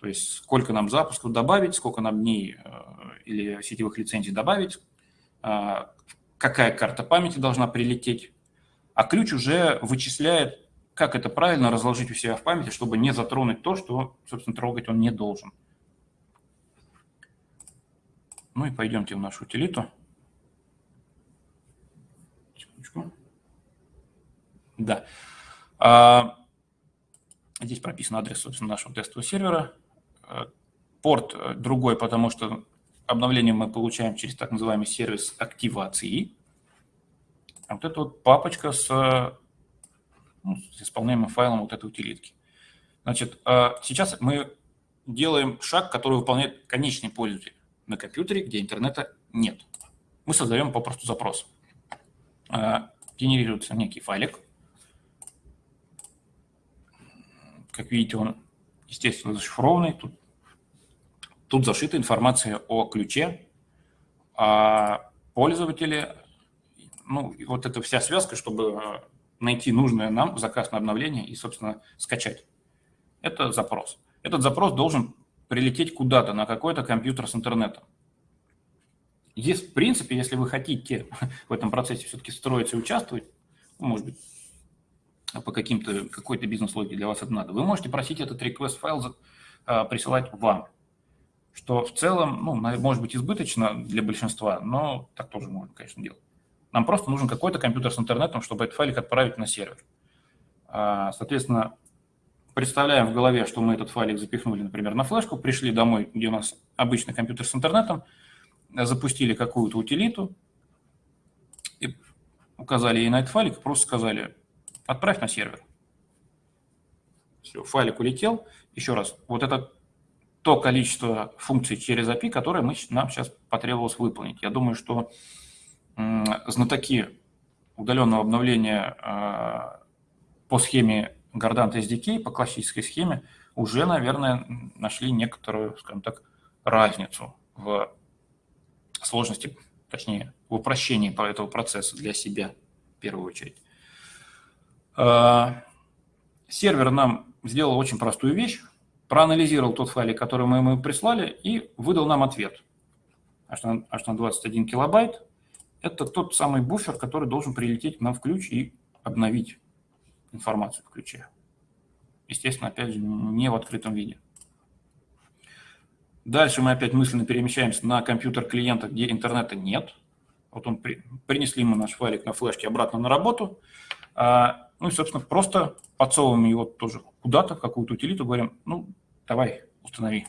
[SPEAKER 1] То есть сколько нам запусков добавить, сколько нам дней э, или сетевых лицензий добавить, э, какая карта памяти должна прилететь. А ключ уже вычисляет, как это правильно разложить у себя в памяти, чтобы не затронуть то, что, собственно, трогать он не должен. Ну и пойдемте в нашу утилиту. Секундочку. Да. А, здесь прописан адрес, собственно, нашего тестового сервера. А, порт э, другой, потому что обновление мы получаем через так называемый сервис активации. А вот эта вот папочка с, ну, с исполняемым файлом вот этой утилитки. Значит, а, сейчас мы делаем шаг, который выполняет конечный пользователь на компьютере, где интернета нет. Мы создаем попросту запрос. Генерируется некий файлик, Как видите, он, естественно, зашифрованный. Тут, тут зашита информация о ключе, о пользователе. Ну, вот эта вся связка, чтобы найти нужное нам заказ на обновление и, собственно, скачать. Это запрос. Этот запрос должен прилететь куда-то, на какой-то компьютер с интернетом. Есть, в принципе, если вы хотите <laughs> в этом процессе все-таки строиться и участвовать, ну, может быть, по каким-то, какой-то бизнес-логике для вас это надо, вы можете просить этот request файл а, присылать вам, что в целом, ну, может быть, избыточно для большинства, но так тоже можно, конечно, делать. Нам просто нужен какой-то компьютер с интернетом, чтобы этот файлик отправить на сервер. А, соответственно, представляем в голове, что мы этот файлик запихнули, например, на флешку, пришли домой, где у нас обычный компьютер с интернетом, запустили какую-то утилиту, и указали ей на этот файлик, просто сказали, отправь на сервер. Все, файлик улетел. Еще раз, вот это то количество функций через API, которое мы, нам сейчас потребовалось выполнить. Я думаю, что знатоки удаленного обновления э, по схеме Gardant SDK, по классической схеме, уже, наверное, нашли некоторую, скажем так, разницу в сложности, точнее, в упрощении этого процесса для себя в первую очередь. А, сервер нам сделал очень простую вещь, проанализировал тот файлик, который мы ему прислали, и выдал нам ответ. Аж на, на 21 килобайт. Это тот самый буфер, который должен прилететь к нам в ключ и обновить информацию в ключе. Естественно, опять же, не в открытом виде. Дальше мы опять мысленно перемещаемся на компьютер клиента, где интернета нет. Вот он при, принесли мы наш файлик на флешке обратно на работу. А, ну и, собственно, просто подсовываем его тоже куда-то, в какую-то утилиту, говорим, ну, давай, установи.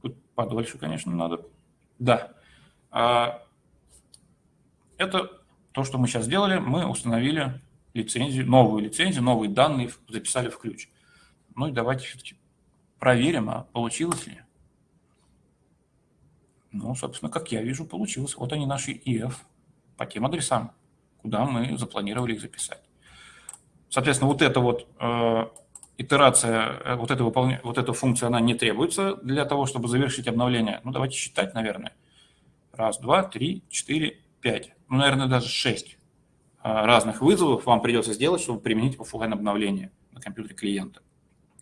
[SPEAKER 1] Тут подольше, конечно, надо. Да. А, Это то, что мы сейчас сделали. Мы установили лицензию, новую лицензию, новые данные записали в ключ. Ну и давайте все-таки проверим, а получилось ли. Ну, собственно, как я вижу, получилось. Вот они наши EF по тем адресам, куда мы запланировали их записать. Соответственно, вот эта вот э, итерация, э, вот, это выполня... вот эта функция, она не требуется для того, чтобы завершить обновление. Ну, давайте считать, наверное. Раз, два, три, четыре, пять. Ну, наверное, даже шесть э, разных вызовов вам придется сделать, чтобы применить офлайн обновление на компьютере клиента.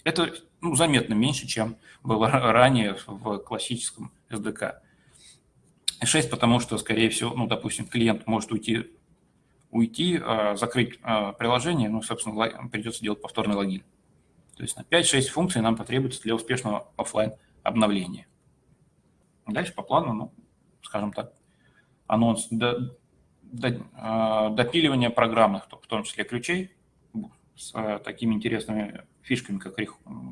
[SPEAKER 1] Это ну, заметно меньше, чем было ранее в классическом SDK. 6, потому что, скорее всего, ну, допустим, клиент может уйти, уйти э, закрыть приложение, ну, собственно, придется делать повторный логин. То есть на 5-6 функций нам потребуется для успешного офлайн обновления. Дальше по плану, ну, скажем так, анонс а, допиливания программных, в том числе ключей, с а, такими интересными фишками, как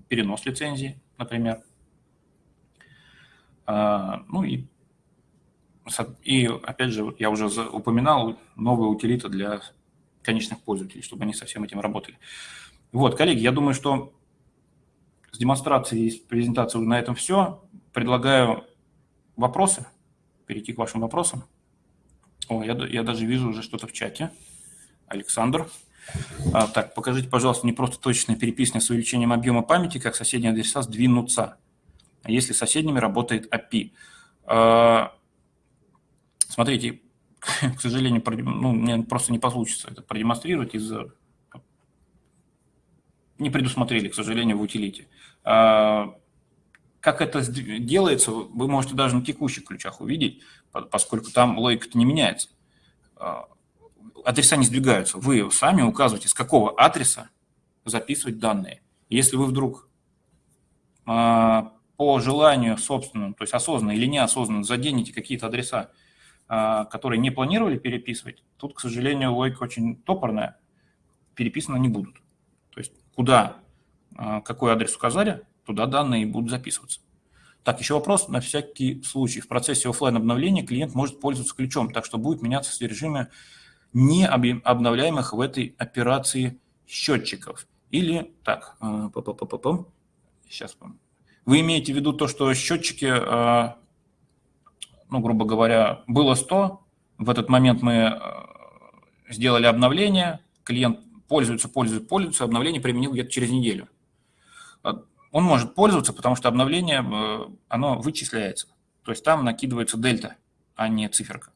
[SPEAKER 1] перенос лицензии, например. А, ну и, и опять же, я уже упоминал, новые утилиты для конечных пользователей, чтобы они со всем этим работали. Вот, коллеги, я думаю, что с демонстрацией и с презентацией на этом все. Предлагаю вопросы, перейти к вашим вопросам. О, я, я даже вижу уже что-то в чате. Александр. А, так, покажите, пожалуйста, не просто точное переписывание с увеличением объема памяти, как соседние адреса сдвинутся, а если соседними работает API. А, смотрите, к сожалению, ну, мне просто не получится это продемонстрировать из-за не предусмотрели, к сожалению, в утилите. А, как это делается, вы можете даже на текущих ключах увидеть, поскольку там логика не меняется. А, адреса не сдвигаются. Вы сами указываете, с какого адреса записывать данные. Если вы вдруг а, по желанию собственному, то есть осознанно или неосознанно заденете какие-то адреса, которые не планировали переписывать, тут, к сожалению, логика очень топорная, переписаны не будут. То есть куда, а, какой адрес указали, туда данные будут записываться. Так, еще вопрос на всякий случай. В процессе офлайн обновления клиент может пользоваться ключом, так что будет меняться содержимое не обновляемых в этой операции счетчиков. Или, так, а, сейчас, вы имеете в виду то, что счетчики, а, ну, грубо говоря, было 100, в этот момент мы сделали обновление, клиент пользуется, пользуется, пользуется, обновление применил где-то через неделю. Он может пользоваться, потому что обновление, э, оно вычисляется. То есть там накидывается дельта, а не циферка.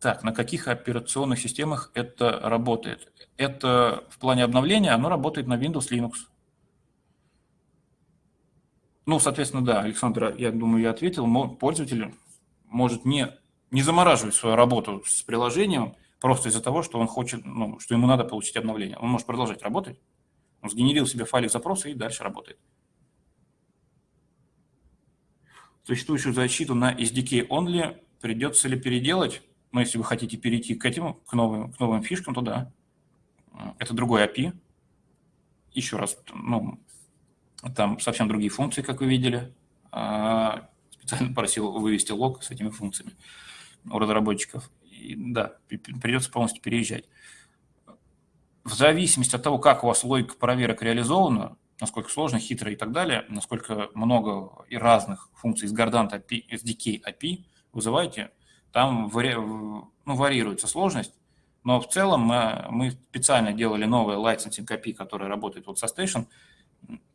[SPEAKER 1] Так, на каких операционных системах это работает? Это в плане обновления, оно работает на Windows, Linux. Ну, соответственно, да, Александр, я думаю, я ответил. Пользователь может не, не замораживать свою работу с приложением, просто из-за того, что он хочет, ну, что ему надо получить обновление. Он может продолжать работать, он сгенерил себе файлик запроса и дальше работает. Существующую защиту на SDK only придется ли переделать? Ну, если вы хотите перейти к этим, к новым, к новым фишкам, то да. Это другой API. Еще раз, ну, там совсем другие функции, как вы видели. А, специально просил вывести лог с этими функциями у разработчиков и, да, придется полностью переезжать. В зависимости от того, как у вас логика проверок реализована, насколько сложно, хитро и так далее, насколько много и разных функций из Gardant API, SDK API вызываете, там вари... ну, варьируется сложность, но в целом мы, мы специально делали новое licensing API, которое работает вот со Station,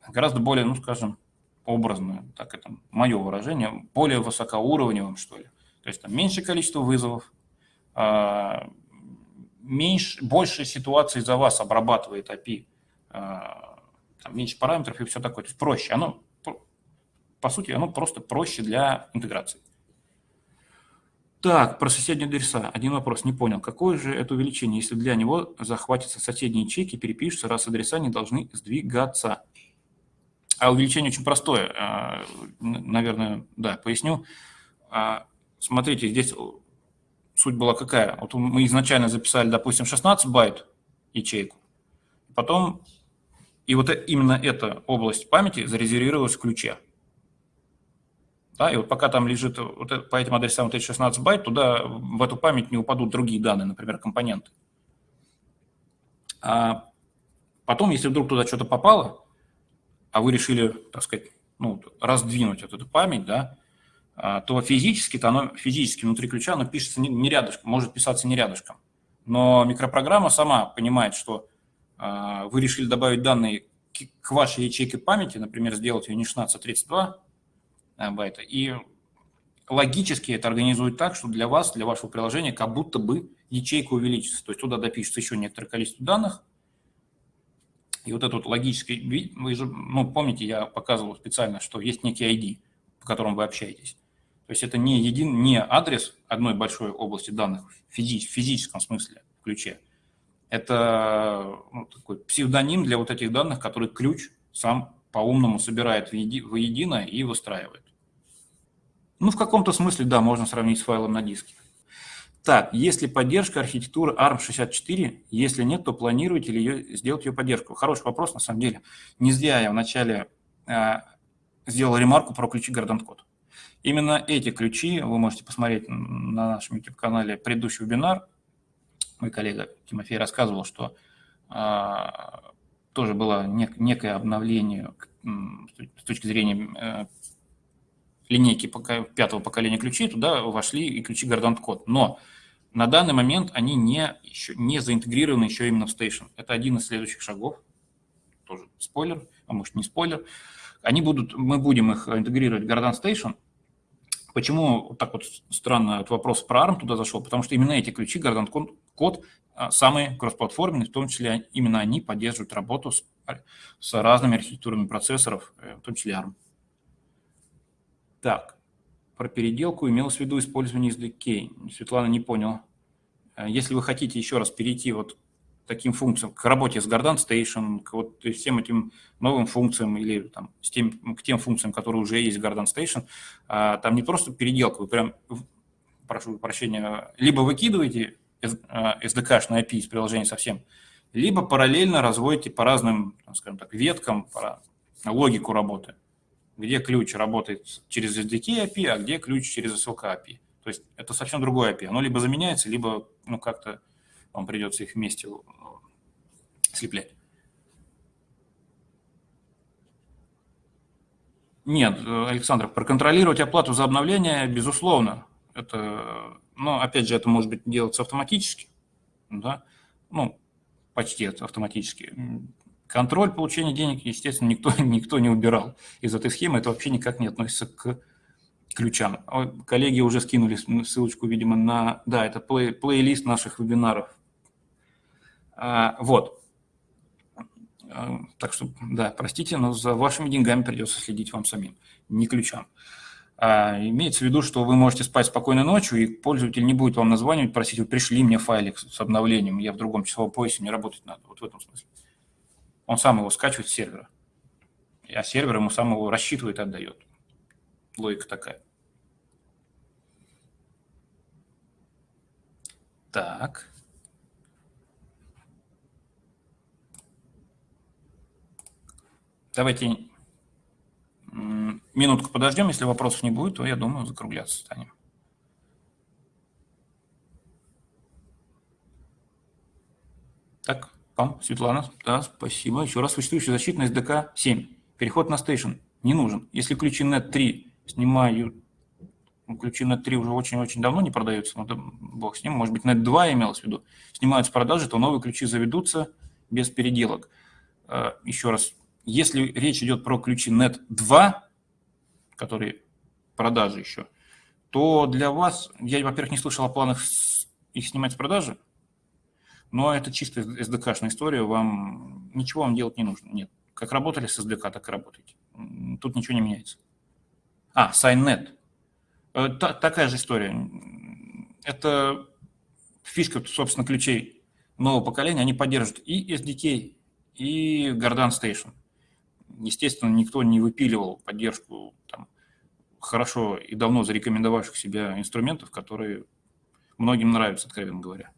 [SPEAKER 1] гораздо более, ну, скажем, образное, так это мое выражение, более высокоуровневым, что ли. То есть там меньшее количество вызовов, а, меньше, больше ситуаций за вас обрабатывает API, а, там меньше параметров и все такое, то есть проще. Оно, по сути, оно просто проще для интеграции. Так, про соседние адреса. Один вопрос, не понял. Какое же это увеличение, если для него захватятся соседние ячейки, перепишутся, раз адреса не должны сдвигаться? А увеличение очень простое. А, наверное, да, поясню. Смотрите, здесь суть была какая? Вот мы изначально записали, допустим, 16 байт ячейку, потом и вот именно эта область памяти зарезервировалась в ключе. Да, и вот пока там лежит вот по этим адресам вот эти 16 байт, туда в эту память не упадут другие данные, например, компоненты. А потом, если вдруг туда что-то попало, а вы решили, так сказать, ну, раздвинуть вот эту память, да, то физически, то оно физически внутри ключа оно пишется не, не рядышком, может писаться не рядышком. Но микропрограмма сама понимает, что э, вы решили добавить данные к, к вашей ячейке памяти, например, сделать ее не 16, а 32 байта, и логически это организует так, что для вас, для вашего приложения, как будто бы ячейка увеличится. То есть туда допишется еще некоторое количество данных, и вот этот логический, вы же, ну, помните, я показывал специально, что есть некий ID, по которому вы общаетесь. То есть это не, един, не адрес одной большой области данных в, физи, физическом смысле, в ключе. Это ну, такой псевдоним для вот этих данных, который ключ сам по-умному собирает воедино и выстраивает. Ну, в каком-то смысле, да, можно сравнить с файлом на диске. Так, есть ли поддержка архитектуры ARM64? Если нет, то планируете ли ее, сделать ее поддержку? Хороший вопрос, на самом деле. Не зря я вначале э, сделал ремарку про ключи Gardant Code. Именно эти ключи, вы можете посмотреть на нашем YouTube-канале предыдущий вебинар. Мой коллега Тимофей рассказывал, что э, тоже было нек некое обновление с точки зрения э, линейки пятого поколения ключей, туда вошли и ключи Gardant Code. Но на данный момент они не, еще, не заинтегрированы еще именно в Station. Это один из следующих шагов. Тоже спойлер, а может не спойлер. Они будут, мы будем их интегрировать в Gardant Station. Почему так вот странно этот вопрос про ARM туда зашел? Потому что именно эти ключи Gardant Code а, самые кроссплатформенные, в том числе именно они поддерживают работу с, с разными архитектурами процессоров, э, в том числе ARM. Так, про переделку имелось в виду использование SDK. Светлана не поняла. Э, если вы хотите еще раз перейти вот таким функциям, к работе с Gardant Station, к вот всем этим новым функциям или там, с тем, к тем функциям, которые уже есть в Gardant Station, а, там не просто переделка, вы прям, прошу прощения, либо выкидываете SDK-шное API из приложения совсем, либо параллельно разводите по разным, скажем так, веткам, по логику работы где ключ работает через SDK API, а где ключ через SLK API. То есть это совсем другое API. Оно либо заменяется, либо ну, как-то вам придется их вместе э, слеплять. Нет, Александр, проконтролировать оплату за обновление, безусловно. Это, ну, опять же, это может быть делаться автоматически, да, ну, почти автоматически. Контроль получения денег, естественно, никто, <laughs> никто не убирал из этой схемы. Это вообще никак не относится к ключам. Коллеги уже скинули ссылочку, видимо, на... Да, это плей, плейлист наших вебинаров. А, вот. А, так что, да, простите, но за вашими деньгами придется следить вам самим, не ключам. А, имеется в виду, что вы можете спать спокойно ночью, и пользователь не будет вам названивать, просить, вы пришли мне файлик с обновлением, я в другом часовом поясе, не работать надо. Вот в этом смысле. Он сам его скачивает с сервера. А сервер ему сам его рассчитывает и отдает. Логика такая. Так. Давайте минутку подождем. Если вопросов не будет, то, я думаю, закругляться станем. Так. Вам, Светлана, да, спасибо. Еще раз, существующая защита на SDK 7. Переход на Station не нужен. Если ключи NET 3 снимают, ну, ключи NET 3 уже очень-очень давно не продаются, но да, бог с ним, может быть, NET 2 имелось в виду, снимают с продажи, то новые ключи заведутся без переделок. А, еще раз, если речь идет про ключи NET 2, которые продажи еще, то для вас, я, во-первых, не слышал о планах их снимать с продажи, но это чисто SDK-шная история, вам ничего вам делать не нужно. Нет, как работали с SDK, так и работаете. Тут ничего не меняется. А, SignNet. Э, та, такая же история. Это фишка, собственно, ключей нового поколения. Они поддерживают и SDK, и Gardant Station. Естественно, никто не выпиливал поддержку там, хорошо и давно зарекомендовавших себя инструментов, которые многим нравятся, откровенно говоря.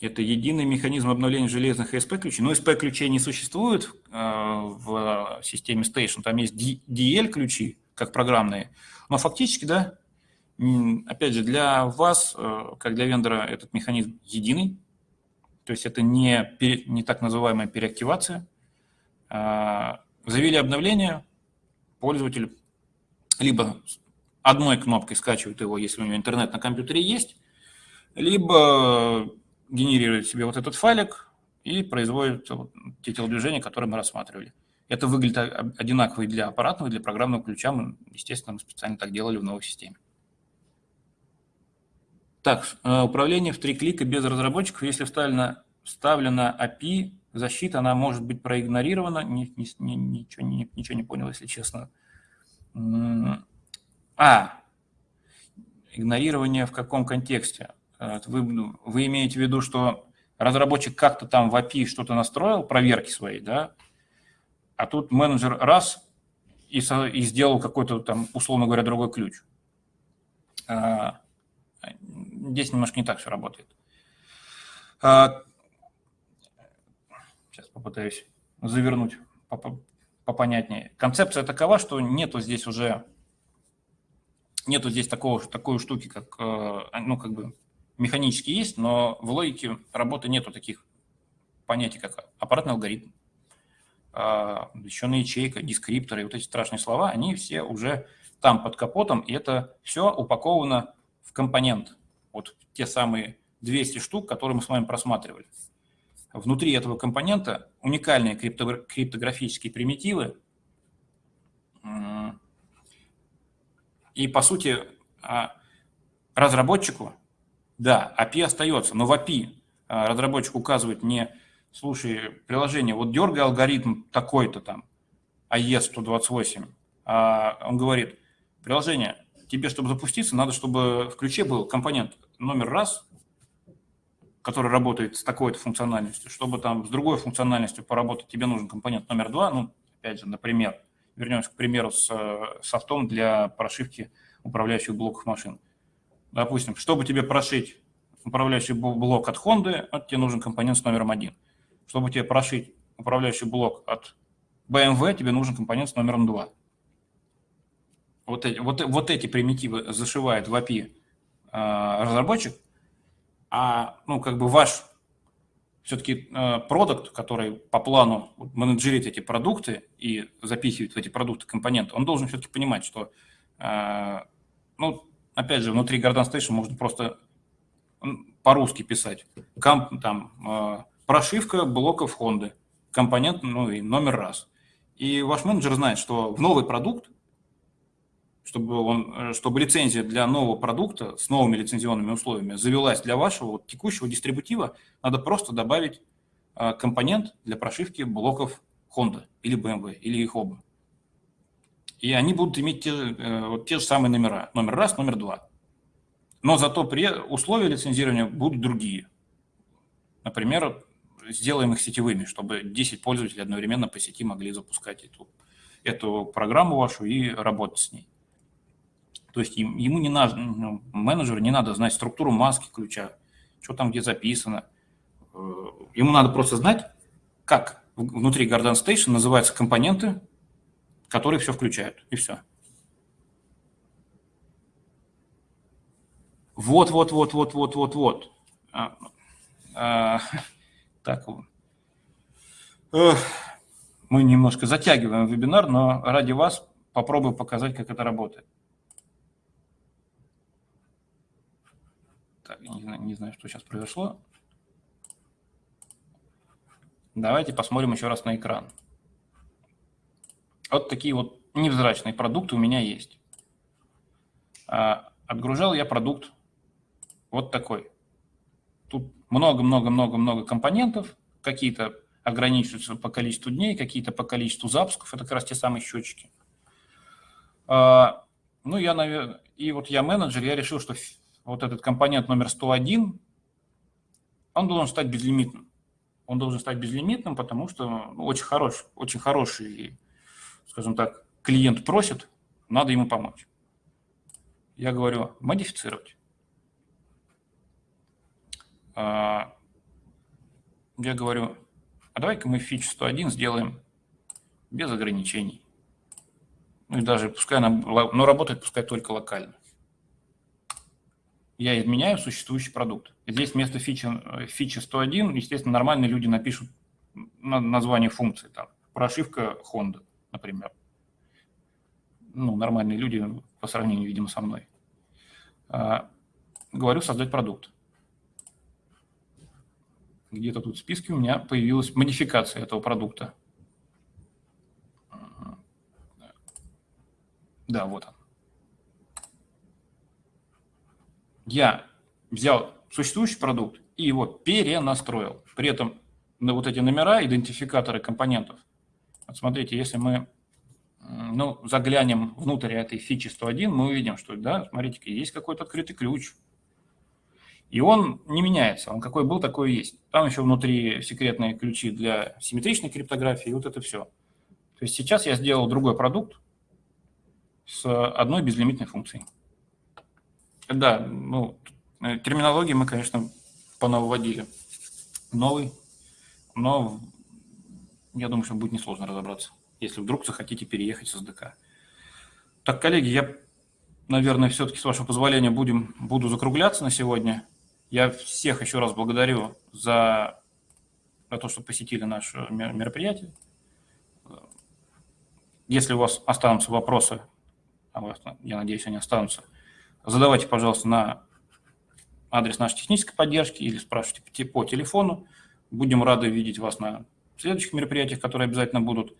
[SPEAKER 1] Это единый механизм обновления железных ESP-ключей. Но ESP-ключей не существует э, в системе Station. Там есть DL-ключи, как программные. Но фактически, да, опять же, для вас, э, как для вендора, этот механизм единый. То есть это не, не так называемая переактивация. А, завели обновление, пользователь либо одной кнопкой скачивает его, если у него интернет на компьютере есть, либо генерирует себе вот этот файлик и производит вот те телодвижения, которые мы рассматривали. Это выглядит одинаково и для аппаратного, и для программного ключа. Мы, естественно, мы специально так делали в новой системе. Так, э, управление в три клика без разработчиков. Если вставлена, вставлена API, защита, она может быть проигнорирована. Ни, ни, ни, ничего, ни, ничего не понял, если честно. А, игнорирование в каком контексте? Э, вы, ну, вы имеете в виду, что разработчик как-то там в API что-то настроил, проверки свои, да, а тут менеджер раз и, и сделал какой-то там, условно говоря, другой ключ. А, здесь немножко не так все работает. А, сейчас попытаюсь завернуть попонятнее. Концепция такова, что нету здесь уже нету здесь такого, такой штуки, как, э, ну, как бы механически есть, но в логике работы нету таких понятий, как аппаратный алгоритм, защищенная ячейка, дескрипторы, вот эти страшные слова, они все уже там под капотом, и это все упаковано в компонент. Вот те самые 200 штук, которые мы с вами просматривали. Внутри этого компонента уникальные криптографические примитивы, и, по сути, а, разработчику да, API остается, но в API а, разработчик указывает не, слушай, приложение, вот дергай алгоритм такой-то там, AES 128, а он говорит, приложение, тебе, чтобы запуститься, надо, чтобы в ключе был компонент номер раз, который работает с такой-то функциональностью, чтобы там с другой функциональностью поработать, тебе нужен компонент номер два, ну, опять же, например, вернемся к примеру с э, софтом для прошивки управляющих блоков машин. Допустим, чтобы тебе прошить управляющий блок от Honda, вот тебе нужен компонент с номером один. Чтобы тебе прошить управляющий блок от BMW, тебе нужен компонент с номером 2. Вот эти, вот, вот эти примитивы зашивает в API э, разработчик, а ну, как бы ваш все-таки э, продукт, который по плану менеджерит эти продукты и запихивает в эти продукты компоненты, он должен все-таки понимать, что э, ну, опять же, внутри Garden Station можно просто по-русски писать. Комп, там, э, прошивка блоков Honda, компонент, ну и номер раз. И ваш менеджер знает, что в новый продукт, чтобы, он, э, чтобы лицензия для нового продукта с новыми лицензионными условиями завелась для вашего вот, текущего дистрибутива, надо просто добавить э, компонент для прошивки блоков Honda или BMW, или их оба и они будут иметь те, э, те же самые номера. Номер раз, номер два. Но зато при условия лицензирования будут другие. Например, сделаем их сетевыми, чтобы 10 пользователей одновременно по сети могли запускать эту, эту программу вашу и работать с ней. То есть ему не надо, ну, менеджеру не надо знать структуру маски ключа, что там где записано. Э, ему надо просто знать, как внутри Garden Station называются компоненты, которые все включают, и все. Вот, вот, вот, вот, вот, вот, вот. А, а, <laughs> так, Эх, мы немножко затягиваем вебинар, но ради вас попробую показать, как это работает. Так, не знаю, не знаю, что сейчас произошло. Давайте посмотрим еще раз на экран. Вот такие вот невзрачные продукты у меня есть. А, отгружал я продукт вот такой. Тут много-много-много-много компонентов, какие-то ограничиваются по количеству дней, какие-то по количеству запусков, это как раз те самые счетчики. А, ну, я, наверное, и вот я менеджер, я решил, что вот этот компонент номер 101, он должен стать безлимитным. Он должен стать безлимитным, потому что ну, очень хороший, очень хороший скажем так, клиент просит, надо ему помочь. Я говорю, модифицировать. А, я говорю, а давай-ка мы фич 101 сделаем без ограничений. Ну и даже пускай она, но работает пускай только локально. Я изменяю существующий продукт. Здесь вместо фичи, фичи 101, естественно, нормальные люди напишут название функции, там, прошивка Honda, например. Ну, нормальные люди по сравнению, видимо, со мной. А, говорю создать продукт. Где-то тут в списке у меня появилась модификация этого продукта. Да, вот он. Я взял существующий продукт и его перенастроил. При этом на вот эти номера, идентификаторы компонентов. Вот смотрите, если мы ну, заглянем внутрь этой фичи 101, мы увидим, что, да, смотрите, есть какой-то открытый ключ. И он не меняется, он какой был, такой и есть. Там еще внутри секретные ключи для симметричной криптографии, и вот это все. То есть сейчас я сделал другой продукт с одной безлимитной функцией. Да, ну, терминологии мы, конечно, понаводили. Новый, но я думаю, что будет несложно разобраться если вдруг захотите переехать с СДК. Так, коллеги, я, наверное, все-таки, с вашего позволения, будем, буду закругляться на сегодня. Я всех еще раз благодарю за, за то, что посетили наше мероприятие. Если у вас останутся вопросы, а я надеюсь, они останутся, задавайте, пожалуйста, на адрес нашей технической поддержки или спрашивайте по телефону. Будем рады видеть вас на следующих мероприятиях, которые обязательно будут.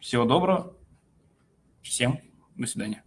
[SPEAKER 1] Всего доброго. Всем до свидания.